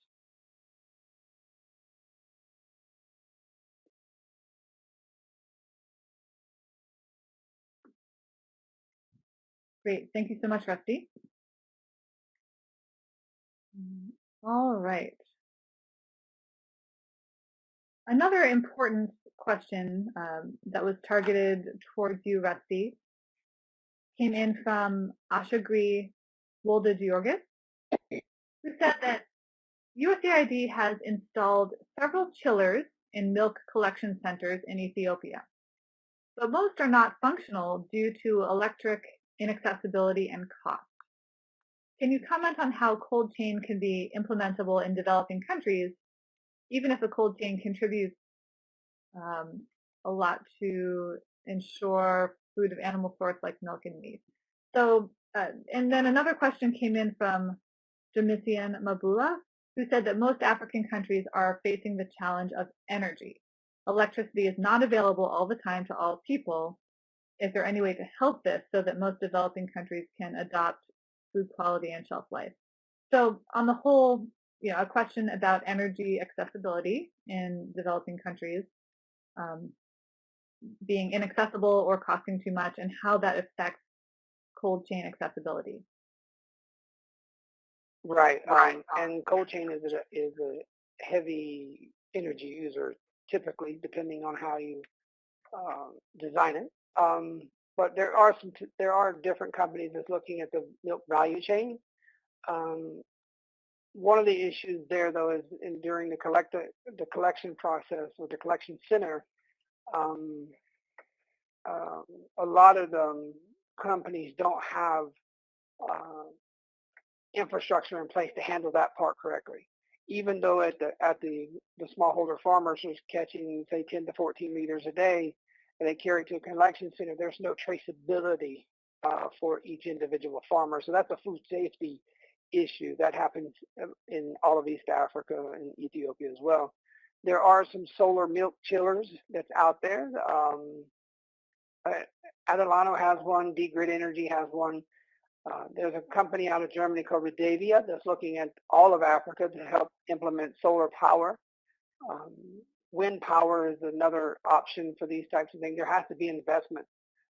Great. Thank you so much, Rusty. Mm, all right. Another important question um, that was targeted towards you, Rusty, came in from Ashagri Wolde Georgis, who said that USAID has installed several chillers in milk collection centers in Ethiopia, but most are not functional due to electric inaccessibility and cost. Can you comment on how cold chain can be implementable in developing countries, even if a cold chain contributes um, a lot to ensure food of animal source like milk and meat? So, uh, and then another question came in from Domitian Mabula, who said that most African countries are facing the challenge of energy. Electricity is not available all the time to all people, is there any way to help this so that most developing countries can adopt food quality and shelf life? So on the whole, you know, a question about energy accessibility in developing countries um, being inaccessible or costing too much and how that affects cold chain accessibility. Right, um, and cold chain is a, is a heavy energy user typically depending on how you uh, design it. Um, but there are some there are different companies that's looking at the milk value chain. Um, one of the issues there though is in, during the collect the collection process or the collection center, um, uh, a lot of the companies don't have uh, infrastructure in place to handle that part correctly. Even though at the at the the smallholder farmers is catching say 10 to 14 liters a day, and they carry it to a collection center, there's no traceability uh, for each individual farmer. So that's a food safety issue that happens um, in all of East Africa and Ethiopia as well. There are some solar milk chillers that's out there. Um, uh, Adelano has one, D-Grid Energy has one. Uh, there's a company out of Germany called Redavia that's looking at all of Africa to help implement solar power. Um, wind power is another option for these types of things. There has to be investment.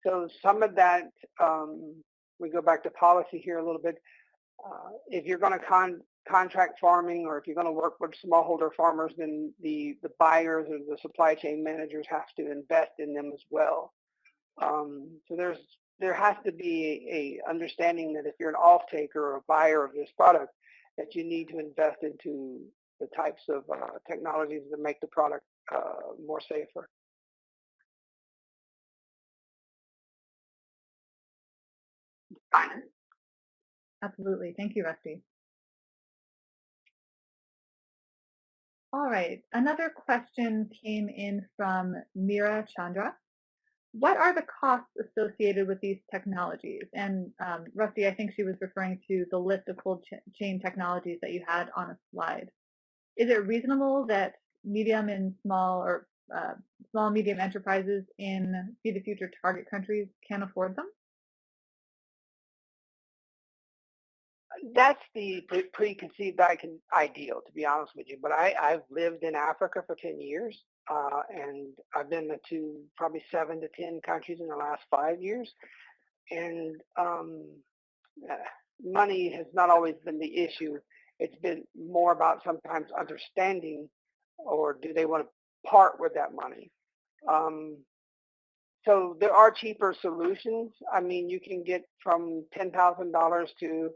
So some of that, um, we go back to policy here a little bit. Uh, if you're going to con contract farming or if you're going to work with smallholder farmers, then the, the buyers or the supply chain managers have to invest in them as well. Um, so there's there has to be a understanding that if you're an off taker or a buyer of this product, that you need to invest into the types of uh, technologies that make the product uh, more safer. Absolutely. Thank you, Rusty. All right. Another question came in from Mira Chandra. What are the costs associated with these technologies? And um, Rusty, I think she was referring to the list of cold ch chain technologies that you had on a slide is it reasonable that medium and small or uh, small medium enterprises in Feed the Future target countries can afford them? That's the preconceived ideal, to be honest with you. But I, I've lived in Africa for 10 years, uh, and I've been to probably seven to 10 countries in the last five years. And um, uh, money has not always been the issue it's been more about sometimes understanding or do they want to part with that money. Um, so there are cheaper solutions. I mean, you can get from ten thousand dollars to,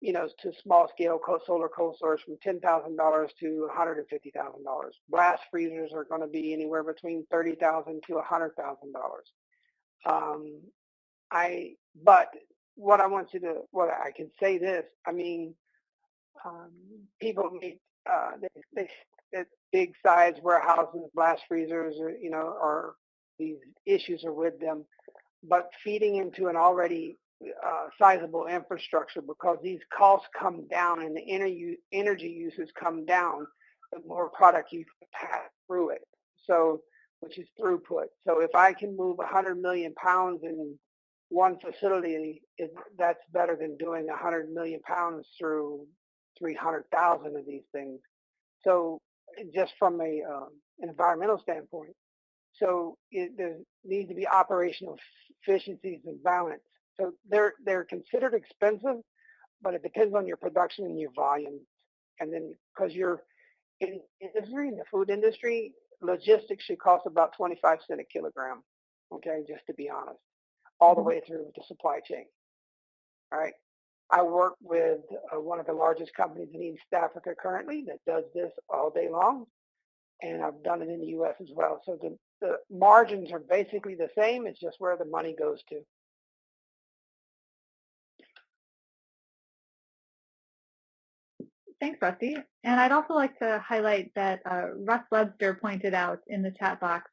you know, to small scale solar cold storage from ten thousand dollars to one hundred and fifty thousand dollars. Blast freezers are going to be anywhere between 30,000 to a hundred thousand dollars. Um, I, but what I want you to, what I can say this. I mean, um, people make uh, they, they, big size warehouses, blast freezers, or you know, or these issues are with them, but feeding into an already uh, sizable infrastructure because these costs come down and the energy, energy uses come down, the more product you can pass through it. So, which is throughput. So if I can move 100 million pounds in one facility, it, that's better than doing 100 million pounds through 300,000 of these things. So just from a um, environmental standpoint, so it, there needs to be operational efficiencies and balance. So they're they're considered expensive, but it depends on your production and your volume. And then because you're in industry, in the food industry, logistics should cost about 25 cent a kilogram. Okay, just to be honest, all the mm-hmm. way through the supply chain. All right. I work with uh, one of the largest companies in East Africa currently that does this all day long, and I've done it in the U.S. as well. So the, the margins are basically the same. It's just where the money goes to. Thanks, Rusty. And I'd also like to highlight that uh, Russ Webster pointed out in the chat box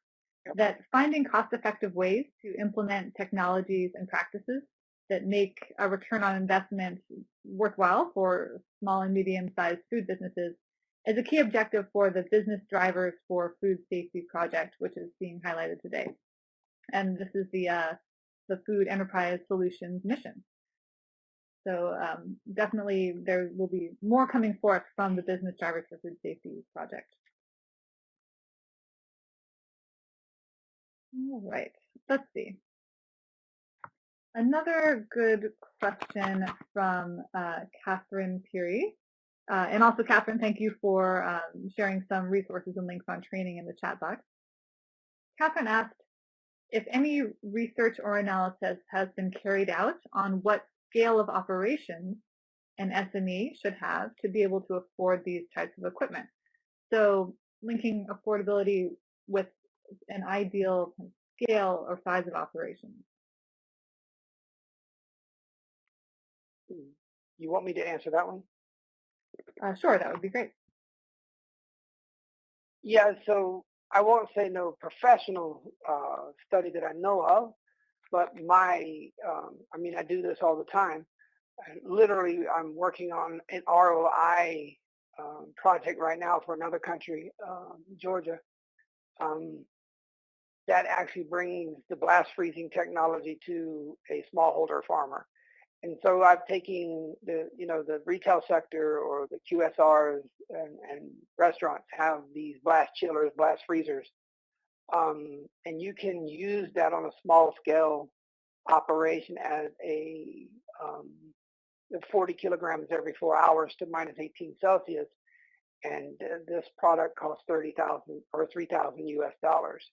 that finding cost-effective ways to implement technologies and practices that make a return on investment worthwhile for small and medium-sized food businesses is a key objective for the business drivers for food safety project, which is being highlighted today. And this is the uh, the Food Enterprise Solutions mission. So um, definitely there will be more coming forth from the business drivers for food safety project. All right, let's see. Another good question from uh, Catherine Peary. Uh, and also, Catherine, thank you for um, sharing some resources and links on training in the chat box. Catherine asked if any research or analysis has been carried out on what scale of operations an SME should have to be able to afford these types of equipment. So linking affordability with an ideal scale or size of operations. You want me to answer that one? Uh, sure, that would be great. Yeah, so I won't say no professional uh, study that I know of, but my, um, I mean, I do this all the time. I, literally, I'm working on an ROI um, project right now for another country, um, Georgia, um, that actually brings the blast freezing technology to a smallholder farmer. And so I've taken the, you know, the retail sector or the QSRs and, and restaurants have these blast chillers, blast freezers. Um, and you can use that on a small scale operation as a um, 40 kilograms every four hours to minus 18 Celsius. And uh, this product costs 30,000 or 3,000 US dollars.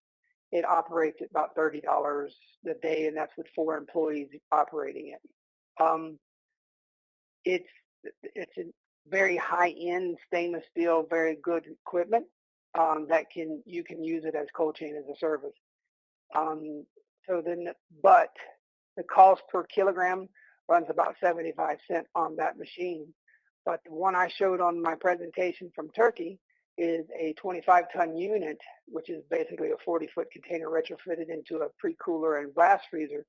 It operates at about $30 a day, and that's with four employees operating it. Um, it's it's a very high end stainless steel, very good equipment um, that can you can use it as cold chain as a service. Um, so then, but the cost per kilogram runs about 75 cent on that machine. But the one I showed on my presentation from Turkey is a 25 ton unit, which is basically a 40 foot container retrofitted into a pre-cooler and blast freezer.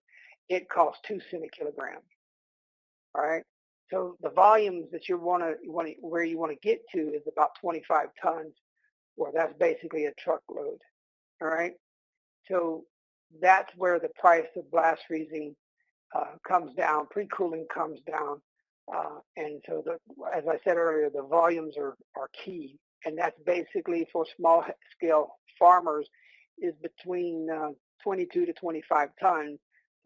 It costs two cent a kilogram. All right. So the volumes that you want to, where you want to get to is about 25 tons, or that's basically a truckload. All right. So that's where the price of blast freezing uh, comes down, pre-cooling comes down. Uh, and so, the, as I said earlier, the volumes are, are key. And that's basically for small scale farmers is between uh, 22 to 25 tons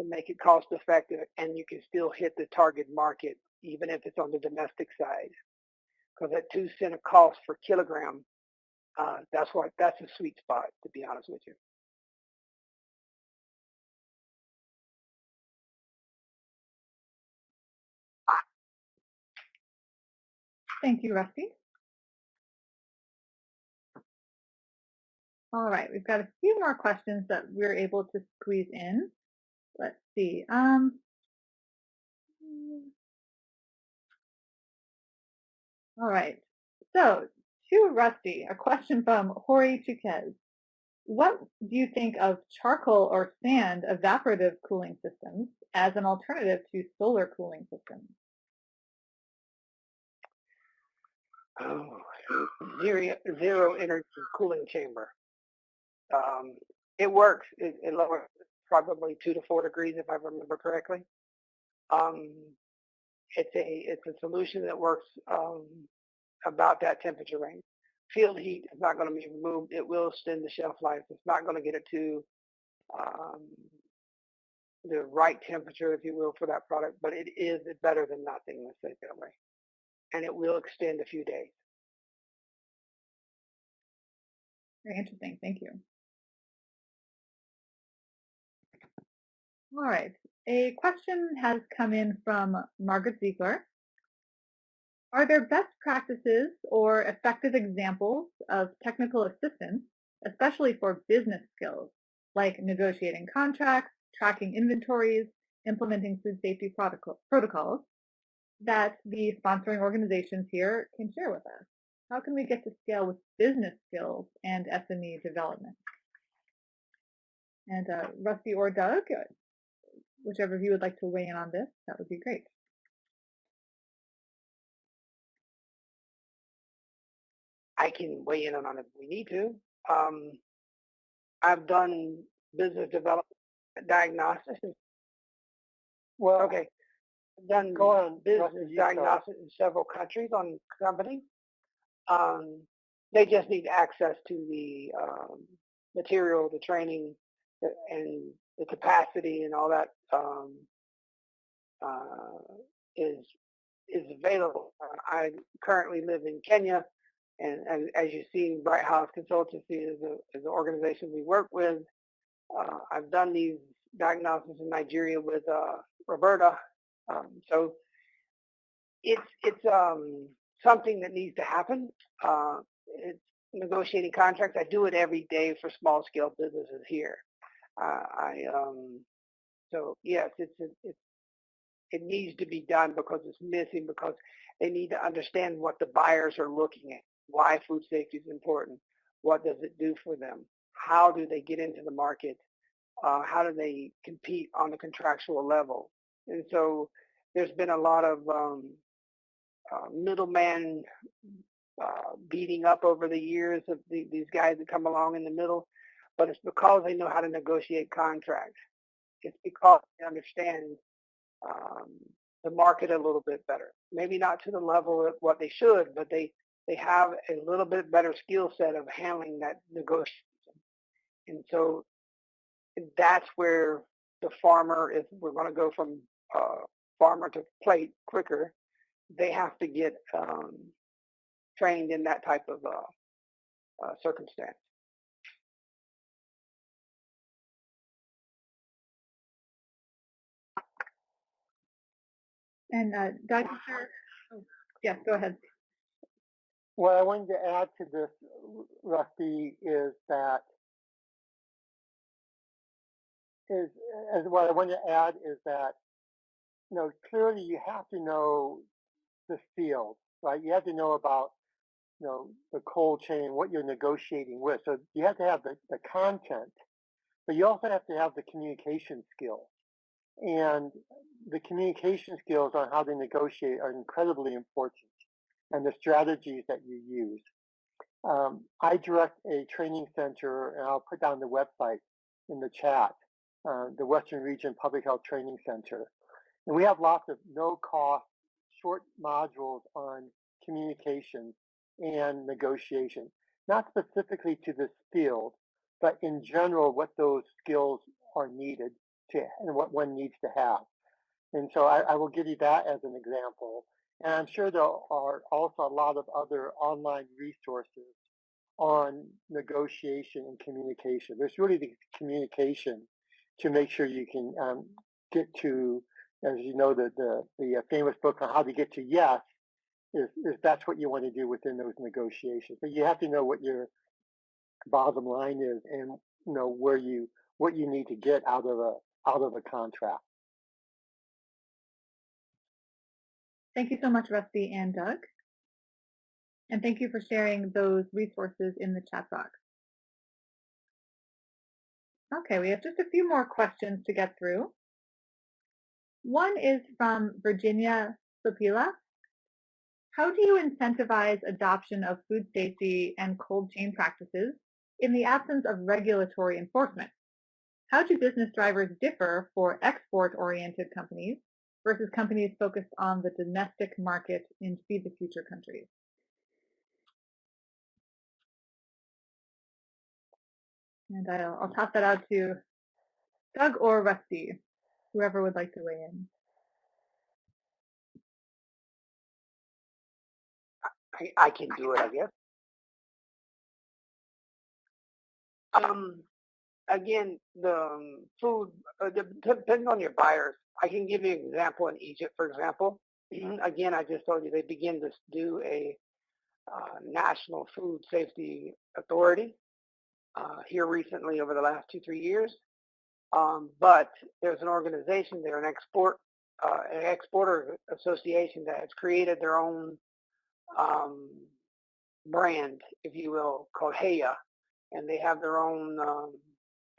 make it cost effective and you can still hit the target market even if it's on the domestic side because at two cent a cost per kilogram uh, that's what that's a sweet spot to be honest with you Thank you, Rusty. All right, we've got a few more questions that we're able to squeeze in. Let's see. Um, all right. So, to Rusty, a question from Hori Chuquez. What do you think of charcoal or sand evaporative cooling systems as an alternative to solar cooling systems? Oh, zero, zero energy cooling chamber. Um, it works. It, it lowers probably two to four degrees if I remember correctly. Um, it's a it's a solution that works um, about that temperature range. Field heat is not going to be removed. It will extend the shelf life. It's not going to get it to um, the right temperature, if you will, for that product, but it is better than nothing, let's say that way. And it will extend a few days. Very interesting. Thank you. All right. A question has come in from Margaret Ziegler. Are there best practices or effective examples of technical assistance, especially for business skills, like negotiating contracts, tracking inventories, implementing food safety protocols, that the sponsoring organizations here can share with us? How can we get to scale with business skills and SME development? And uh, Rusty or Doug, whichever of you would like to weigh in on this, that would be great. I can weigh in on it if we need to. Um, I've done business development diagnostics. Well, Okay. I've done Go on, business Rusty, you start. diagnostics in several countries on companies. Um, they just need access to the um, material, the training, and the capacity and all that um, uh, is is available. Uh, I currently live in Kenya, and, and as you see, Bright House Consultancy is, a, is an organization we work with. Uh, I've done these diagnoses in Nigeria with uh, Roberta. Um, so it's it's um, something that needs to happen. Uh, it's negotiating contracts. I do it every day for small scale businesses here. Uh, I um, so yes, it's it needs to be done because it's missing because they need to understand what the buyers are looking at, why food safety is important, what does it do for them, how do they get into the market, uh, how do they compete on a contractual level, and so there's been a lot of um, uh, middleman uh, beating up over the years of the, these guys that come along in the middle, but it's because they know how to negotiate contracts. It's because they understand um, the market a little bit better. Maybe not to the level of what they should, but they they have a little bit better skill set of handling that negotiation. And so that's where the farmer, if we're going to go from uh, farmer to plate quicker, they have to get um, trained in that type of uh, uh, circumstance. And uh, Dr. Oh, yes, go ahead. What I wanted to add to this, Rusty, is that is as what I want to add is that you know clearly you have to know the field, right? You have to know about you know the cold chain, what you're negotiating with. So you have to have the, the content, but you also have to have the communication skills. And the communication skills on how they negotiate are incredibly important and the strategies that you use. Um, I direct a training center, and I'll put down the website in the chat, uh, the Western Region Public Health Training Center. And we have lots of no-cost, short modules on communication and negotiation, not specifically to this field, but in general, what those skills are needed to and what one needs to have. And so I, I will give you that as an example. And I'm sure there are also a lot of other online resources on negotiation and communication. There's really the communication to make sure you can um, get to, as you know, the, the, the famous book on how to get to yes, if, if that's what you want to do within those negotiations. But you have to know what your bottom line is and know where you what you need to get out of a out of the contract. Thank you so much, Rusty and Doug. And thank you for sharing those resources in the chat box. Okay, we have just a few more questions to get through. One is from Virginia Sopila. How do you incentivize adoption of food safety and cold chain practices in the absence of regulatory enforcement? How do business drivers differ for export-oriented companies versus companies focused on the domestic market in Feed the Future countries? And I'll, I'll toss that out to Doug or Rusty, whoever would like to weigh in. I, I can do it, I guess. Um, again, the um, food, uh, depending on your buyers, I can give you an example in Egypt, for example. [CLEARS THROAT] again, I just told you they begin to do a uh, national food safety authority uh, here recently over the last two, three years. Um, but there's an organization there, an export, uh, an exporter association that has created their own um, brand, if you will, called HEIA, and they have their own um,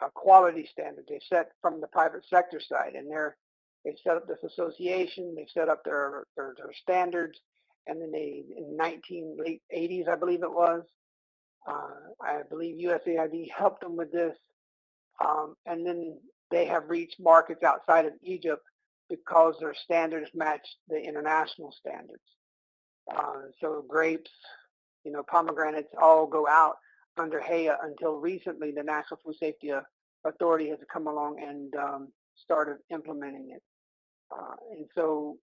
quality standard they set from the private sector side, and they're they've set up this association, they've set up their their, their standards, and then they in 19 late 80s, I believe it was, uh, I believe USAID helped them with this, um, and then they have reached markets outside of Egypt because their standards match the international standards. Uh, so grapes, you know, pomegranates all go out under HEIA until recently the National Food Safety Authority has come along and um, started implementing it. Uh, and so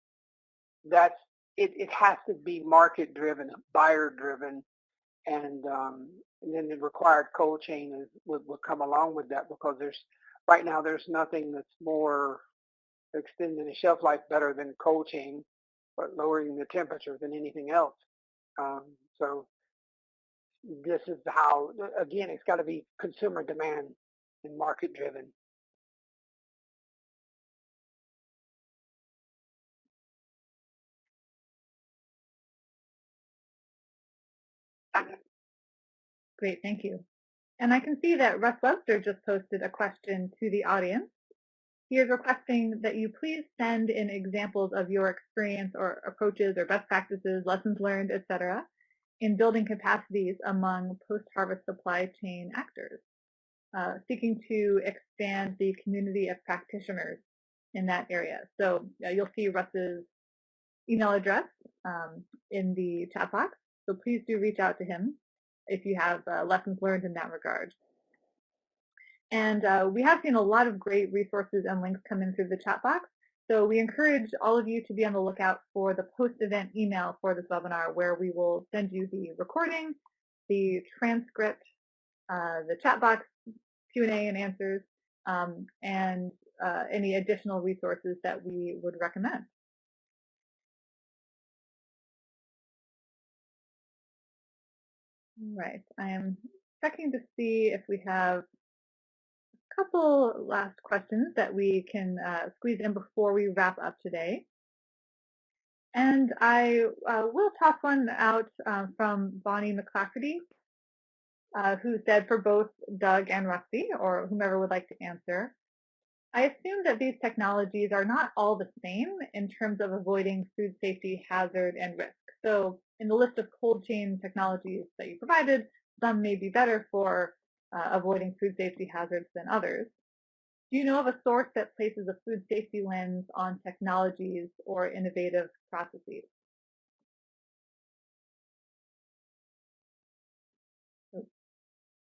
that's it, it has to be market driven, buyer driven, and, um, and then the required cold chain is, would, would come along with that because there's right now there's nothing that's more extending the shelf life better than cold chain, but lowering the temperature than anything else. Um, so this is how, again, it's got to be consumer demand and market driven. Great, thank you. And I can see that Russ Webster just posted a question to the audience. He is requesting that you please send in examples of your experience or approaches or best practices, lessons learned, etc., in building capacities among post-harvest supply chain actors, uh, seeking to expand the community of practitioners in that area. So uh, you'll see Russ's email address um, in the chat box. So please do reach out to him if you have uh, lessons learned in that regard. And uh, we have seen a lot of great resources and links come in through the chat box. So we encourage all of you to be on the lookout for the post-event email for this webinar where we will send you the recording, the transcript, uh, the chat box Q&A and answers, um, and uh, any additional resources that we would recommend. Right. I am checking to see if we have couple last questions that we can uh, squeeze in before we wrap up today. And I uh, will toss one out uh, from Bonnie McClafferty, uh, who said for both Doug and Rusty, or whomever would like to answer, I assume that these technologies are not all the same in terms of avoiding food safety hazard and risk. So in the list of cold chain technologies that you provided, some may be better for uh, avoiding food safety hazards than others. Do you know of a source that places a food safety lens on technologies or innovative processes?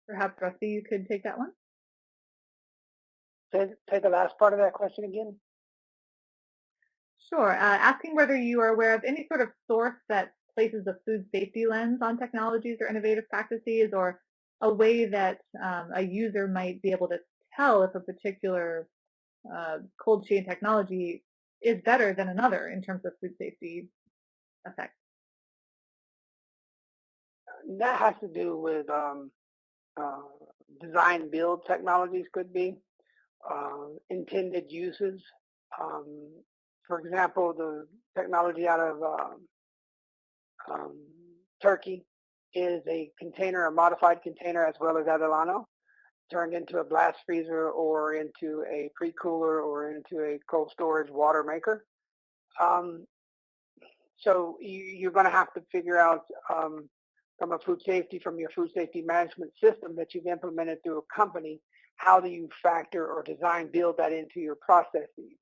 Perhaps Rusty, you could take that one. Say, say the last part of that question again. Sure. Uh, asking whether you are aware of any sort of source that places a food safety lens on technologies or innovative practices or a way that um, a user might be able to tell if a particular uh, cold chain technology is better than another in terms of food safety effects. that has to do with um, uh, design build technologies could be uh, intended uses. Um, for example, the technology out of um, um, Turkey is a container, a modified container, as well as Adelano, turned into a blast freezer or into a pre-cooler or into a cold storage water maker. Um, so you, are going to have to figure out um, from a food safety, from your food safety management system that you've implemented through a company, how do you factor or design build that into your processes?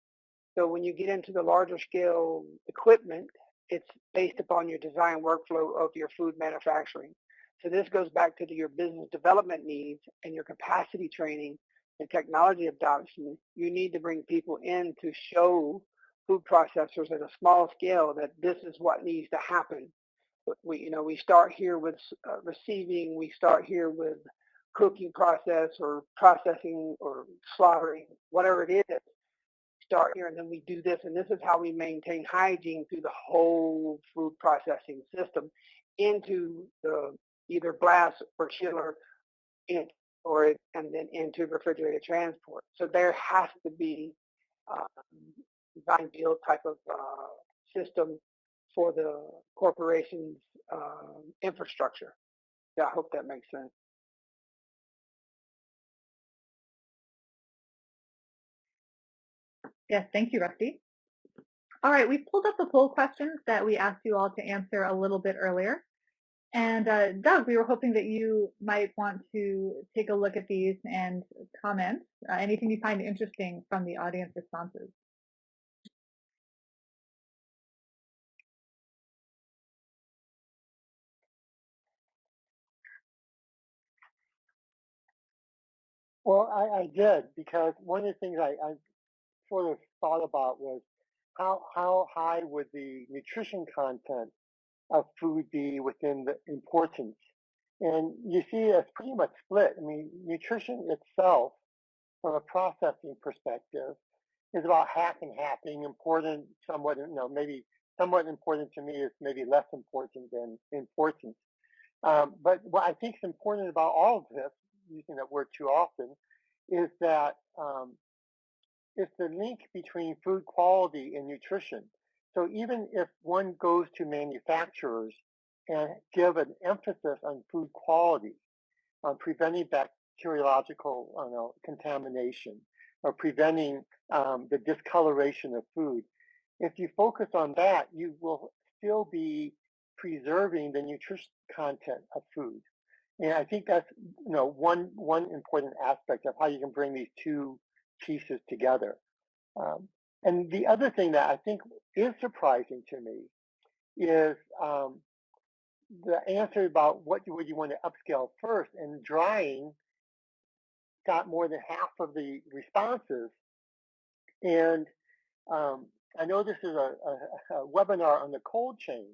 So when you get into the larger scale equipment, it's based upon your design workflow of your food manufacturing. So this goes back to the, your business development needs and your capacity training and technology adoption. You need to bring people in to show food processors at a small scale that this is what needs to happen. We, you know, we start here with uh, receiving, we start here with cooking process or processing or slaughtering, whatever it is, start here and then we do this and this is how we maintain hygiene through the whole food processing system into the either blast or chiller in, or and then into refrigerated transport. So there has to be um, design build type of uh, system for the corporation's uh, infrastructure. Yeah, I hope that makes sense. Yes, thank you, Rusty. All right, we've pulled up the poll questions that we asked you all to answer a little bit earlier. And uh, Doug, we were hoping that you might want to take a look at these and comment uh, anything you find interesting from the audience responses. Well, I, I did because one of the things I, I sort of thought about was how how high would the nutrition content of food be within the importance? And you see it's pretty much split. I mean, nutrition itself, from a processing perspective, is about half and half, being important, somewhat, you know, maybe somewhat important to me is maybe less important than important. Um, but what I think is important about all of this, using that word too often, is that um, it's the link between food quality and nutrition. So even if one goes to manufacturers and give an emphasis on food quality, on preventing bacteriological know, contamination, or preventing um, the discoloration of food, if you focus on that, you will still be preserving the nutrition content of food. And I think that's you know one one important aspect of how you can bring these two pieces together. Um, and the other thing that I think is surprising to me is um, the answer about what would you want to upscale first, and drying got more than half of the responses. And um, I know this is a, a, [LAUGHS] a, webinar on the cold chain,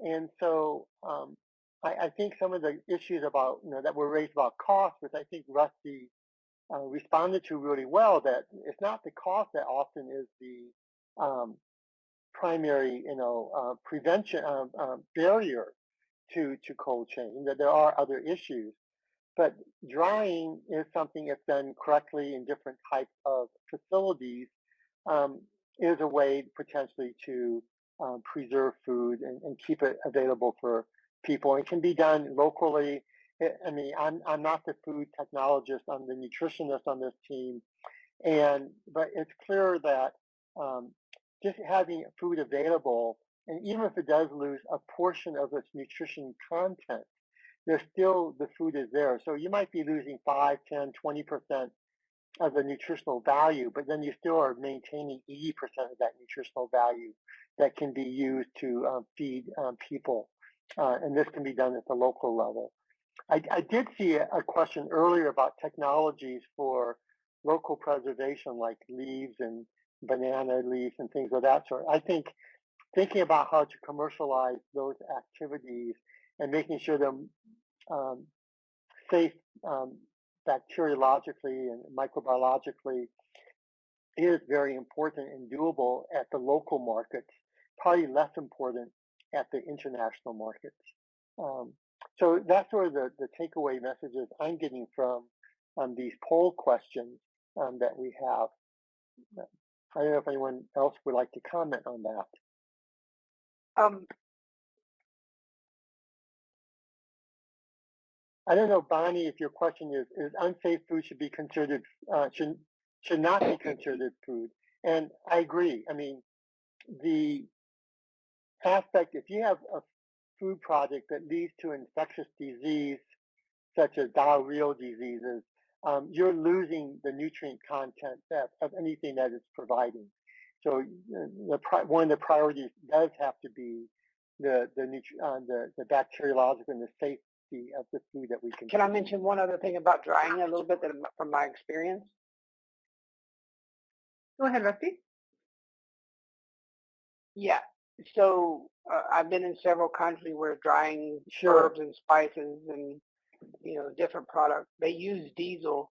and so um, I, I, think some of the issues about you know that were raised about cost, which I think Rusty uh, responded to really well that it's not the cost that often is the um, primary, you know, uh, prevention uh, uh, barrier to to cold chain. That there are other issues, but drying is something that's done correctly in different types of facilities. Um, is a way potentially to um, preserve food and, and keep it available for people. It can be done locally I mean, I'm I'm not the food technologist. I'm the nutritionist on this team, and but it's clear that um, just having food available, and even if it does lose a portion of its nutrition content, there's still the food is there. So you might be losing 5, 10, 20 percent of the nutritional value, but then you still are maintaining 80% of that nutritional value that can be used to um, feed um, people. Uh, and this can be done at the local level. I, I did see a, question earlier about technologies for local preservation, like leaves and banana leaves and things of that sort. I think thinking about how to commercialize those activities and making sure they're um, safe um, bacteriologically and microbiologically is very important and doable at the local markets, probably less important at the international markets. Um, So that's sort of the, the takeaway messages I'm getting from um, these poll questions um, that we have. I don't know if anyone else would like to comment on that. Um, I don't know, Bonnie, if your question is, is unsafe food should be considered, uh, should, should not be considered food. And I agree. I mean, the aspect, if you have a food project that leads to infectious disease, such as diarrheal diseases, um, you're losing the nutrient content that, of anything that it's providing. So the, one of the priorities does have to be the the, uh, the the bacteriological and the safety of the food that we consume. Can I mention one other thing about drying a little bit that, from my experience? Go ahead, Rusty. Yeah. So uh, I've been in several countries where drying sure. herbs and spices and you know different products they use diesel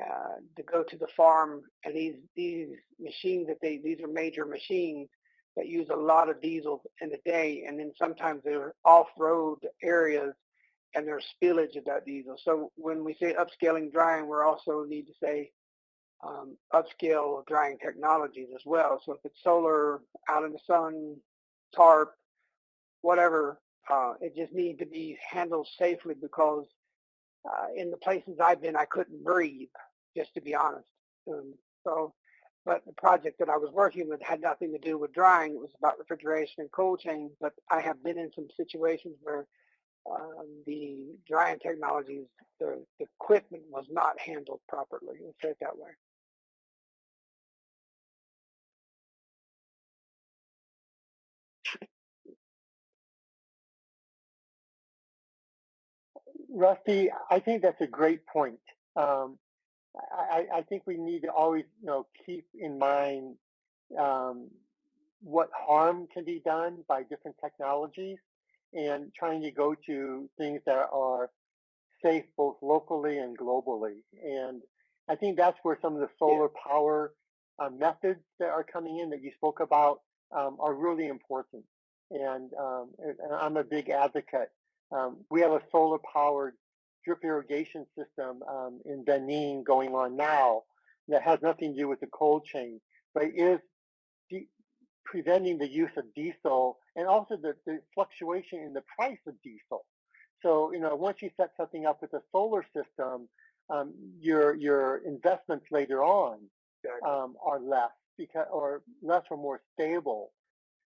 uh, to go to the farm and these these machines that they these are major machines that use a lot of diesel in a day and then sometimes they're off-road areas and there's spillage of that diesel so when we say upscaling drying we also need to say um, upscale drying technologies as well so if it's solar out in the sun tarp whatever uh, it just needs to be handled safely because uh, in the places I've been, I couldn't breathe, just to be honest. Um, so, but the project that I was working with had nothing to do with drying. It was about refrigeration and cold chain. But I have been in some situations where um, the drying technologies, the, the equipment was not handled properly. Let's say it that way. Rusty, I think that's a great point. Um, I, I, think we need to always, you know, keep in mind um, what harm can be done by different technologies, and trying to go to things that are safe both locally and globally. And I think that's where some of the solar power uh, methods that are coming in that you spoke about um, are really important. And, um, and I'm a big advocate um, we have a solar powered drip irrigation system um, in Benin going on now that has nothing to do with the cold chain, but is preventing the use of diesel and also the, the fluctuation in the price of diesel. So, you know, once you set something up with a solar system, um, your your investments later on um, are less because or less or more stable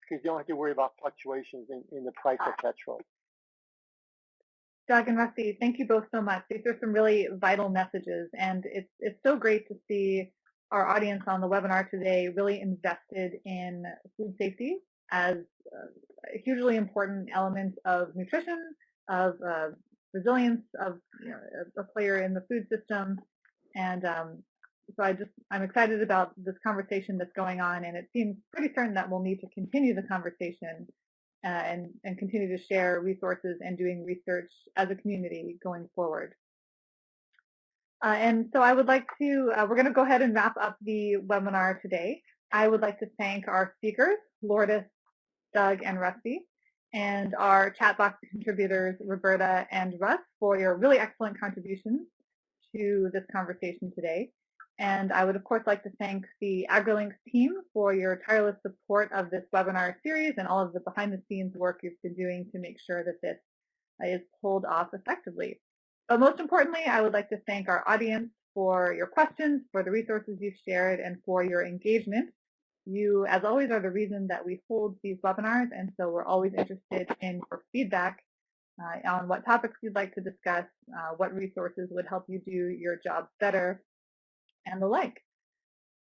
because you don't have to worry about fluctuations in, in the price of petrol. Doug and Rusty, thank you both so much. These are some really vital messages, and it's it's so great to see our audience on the webinar today really invested in food safety as a hugely important element of nutrition, of uh, resilience, of you know, a player in the food system, and um, so I just I'm excited about this conversation that's going on, and it seems pretty certain that we'll need to continue the conversation uh, and, and continue to share resources and doing research as a community going forward. Uh, and so I would like to, uh, we're going to go ahead and wrap up the webinar today. I would like to thank our speakers, Lourdes, Doug, and Rusty, and our chat box contributors, Roberta and Russ, for your really excellent contributions to this conversation today. And I would, of course, like to thank the AgriLinks team for your tireless support of this webinar series and all of the behind-the-scenes work you've been doing to make sure that this is pulled off effectively. But most importantly, I would like to thank our audience for your questions, for the resources you've shared, and for your engagement. You, as always, are the reason that we hold these webinars, and so we're always interested in your feedback uh, on what topics you'd like to discuss, uh, what resources would help you do your jobs better, and the like.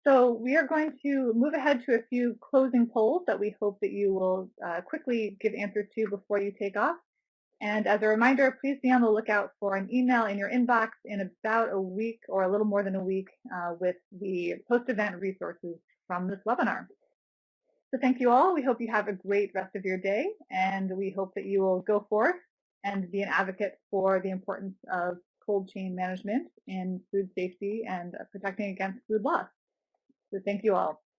So we are going to move ahead to a few closing polls that we hope that you will uh, quickly give answers to before you take off. And as a reminder, please be on the lookout for an email in your inbox in about a week or a little more than a week uh, with the post-event resources from this webinar. So thank you all. We hope you have a great rest of your day, and we hope that you will go forth and be an advocate for the importance of cold chain management in food safety and uh, protecting against food loss. So thank you all.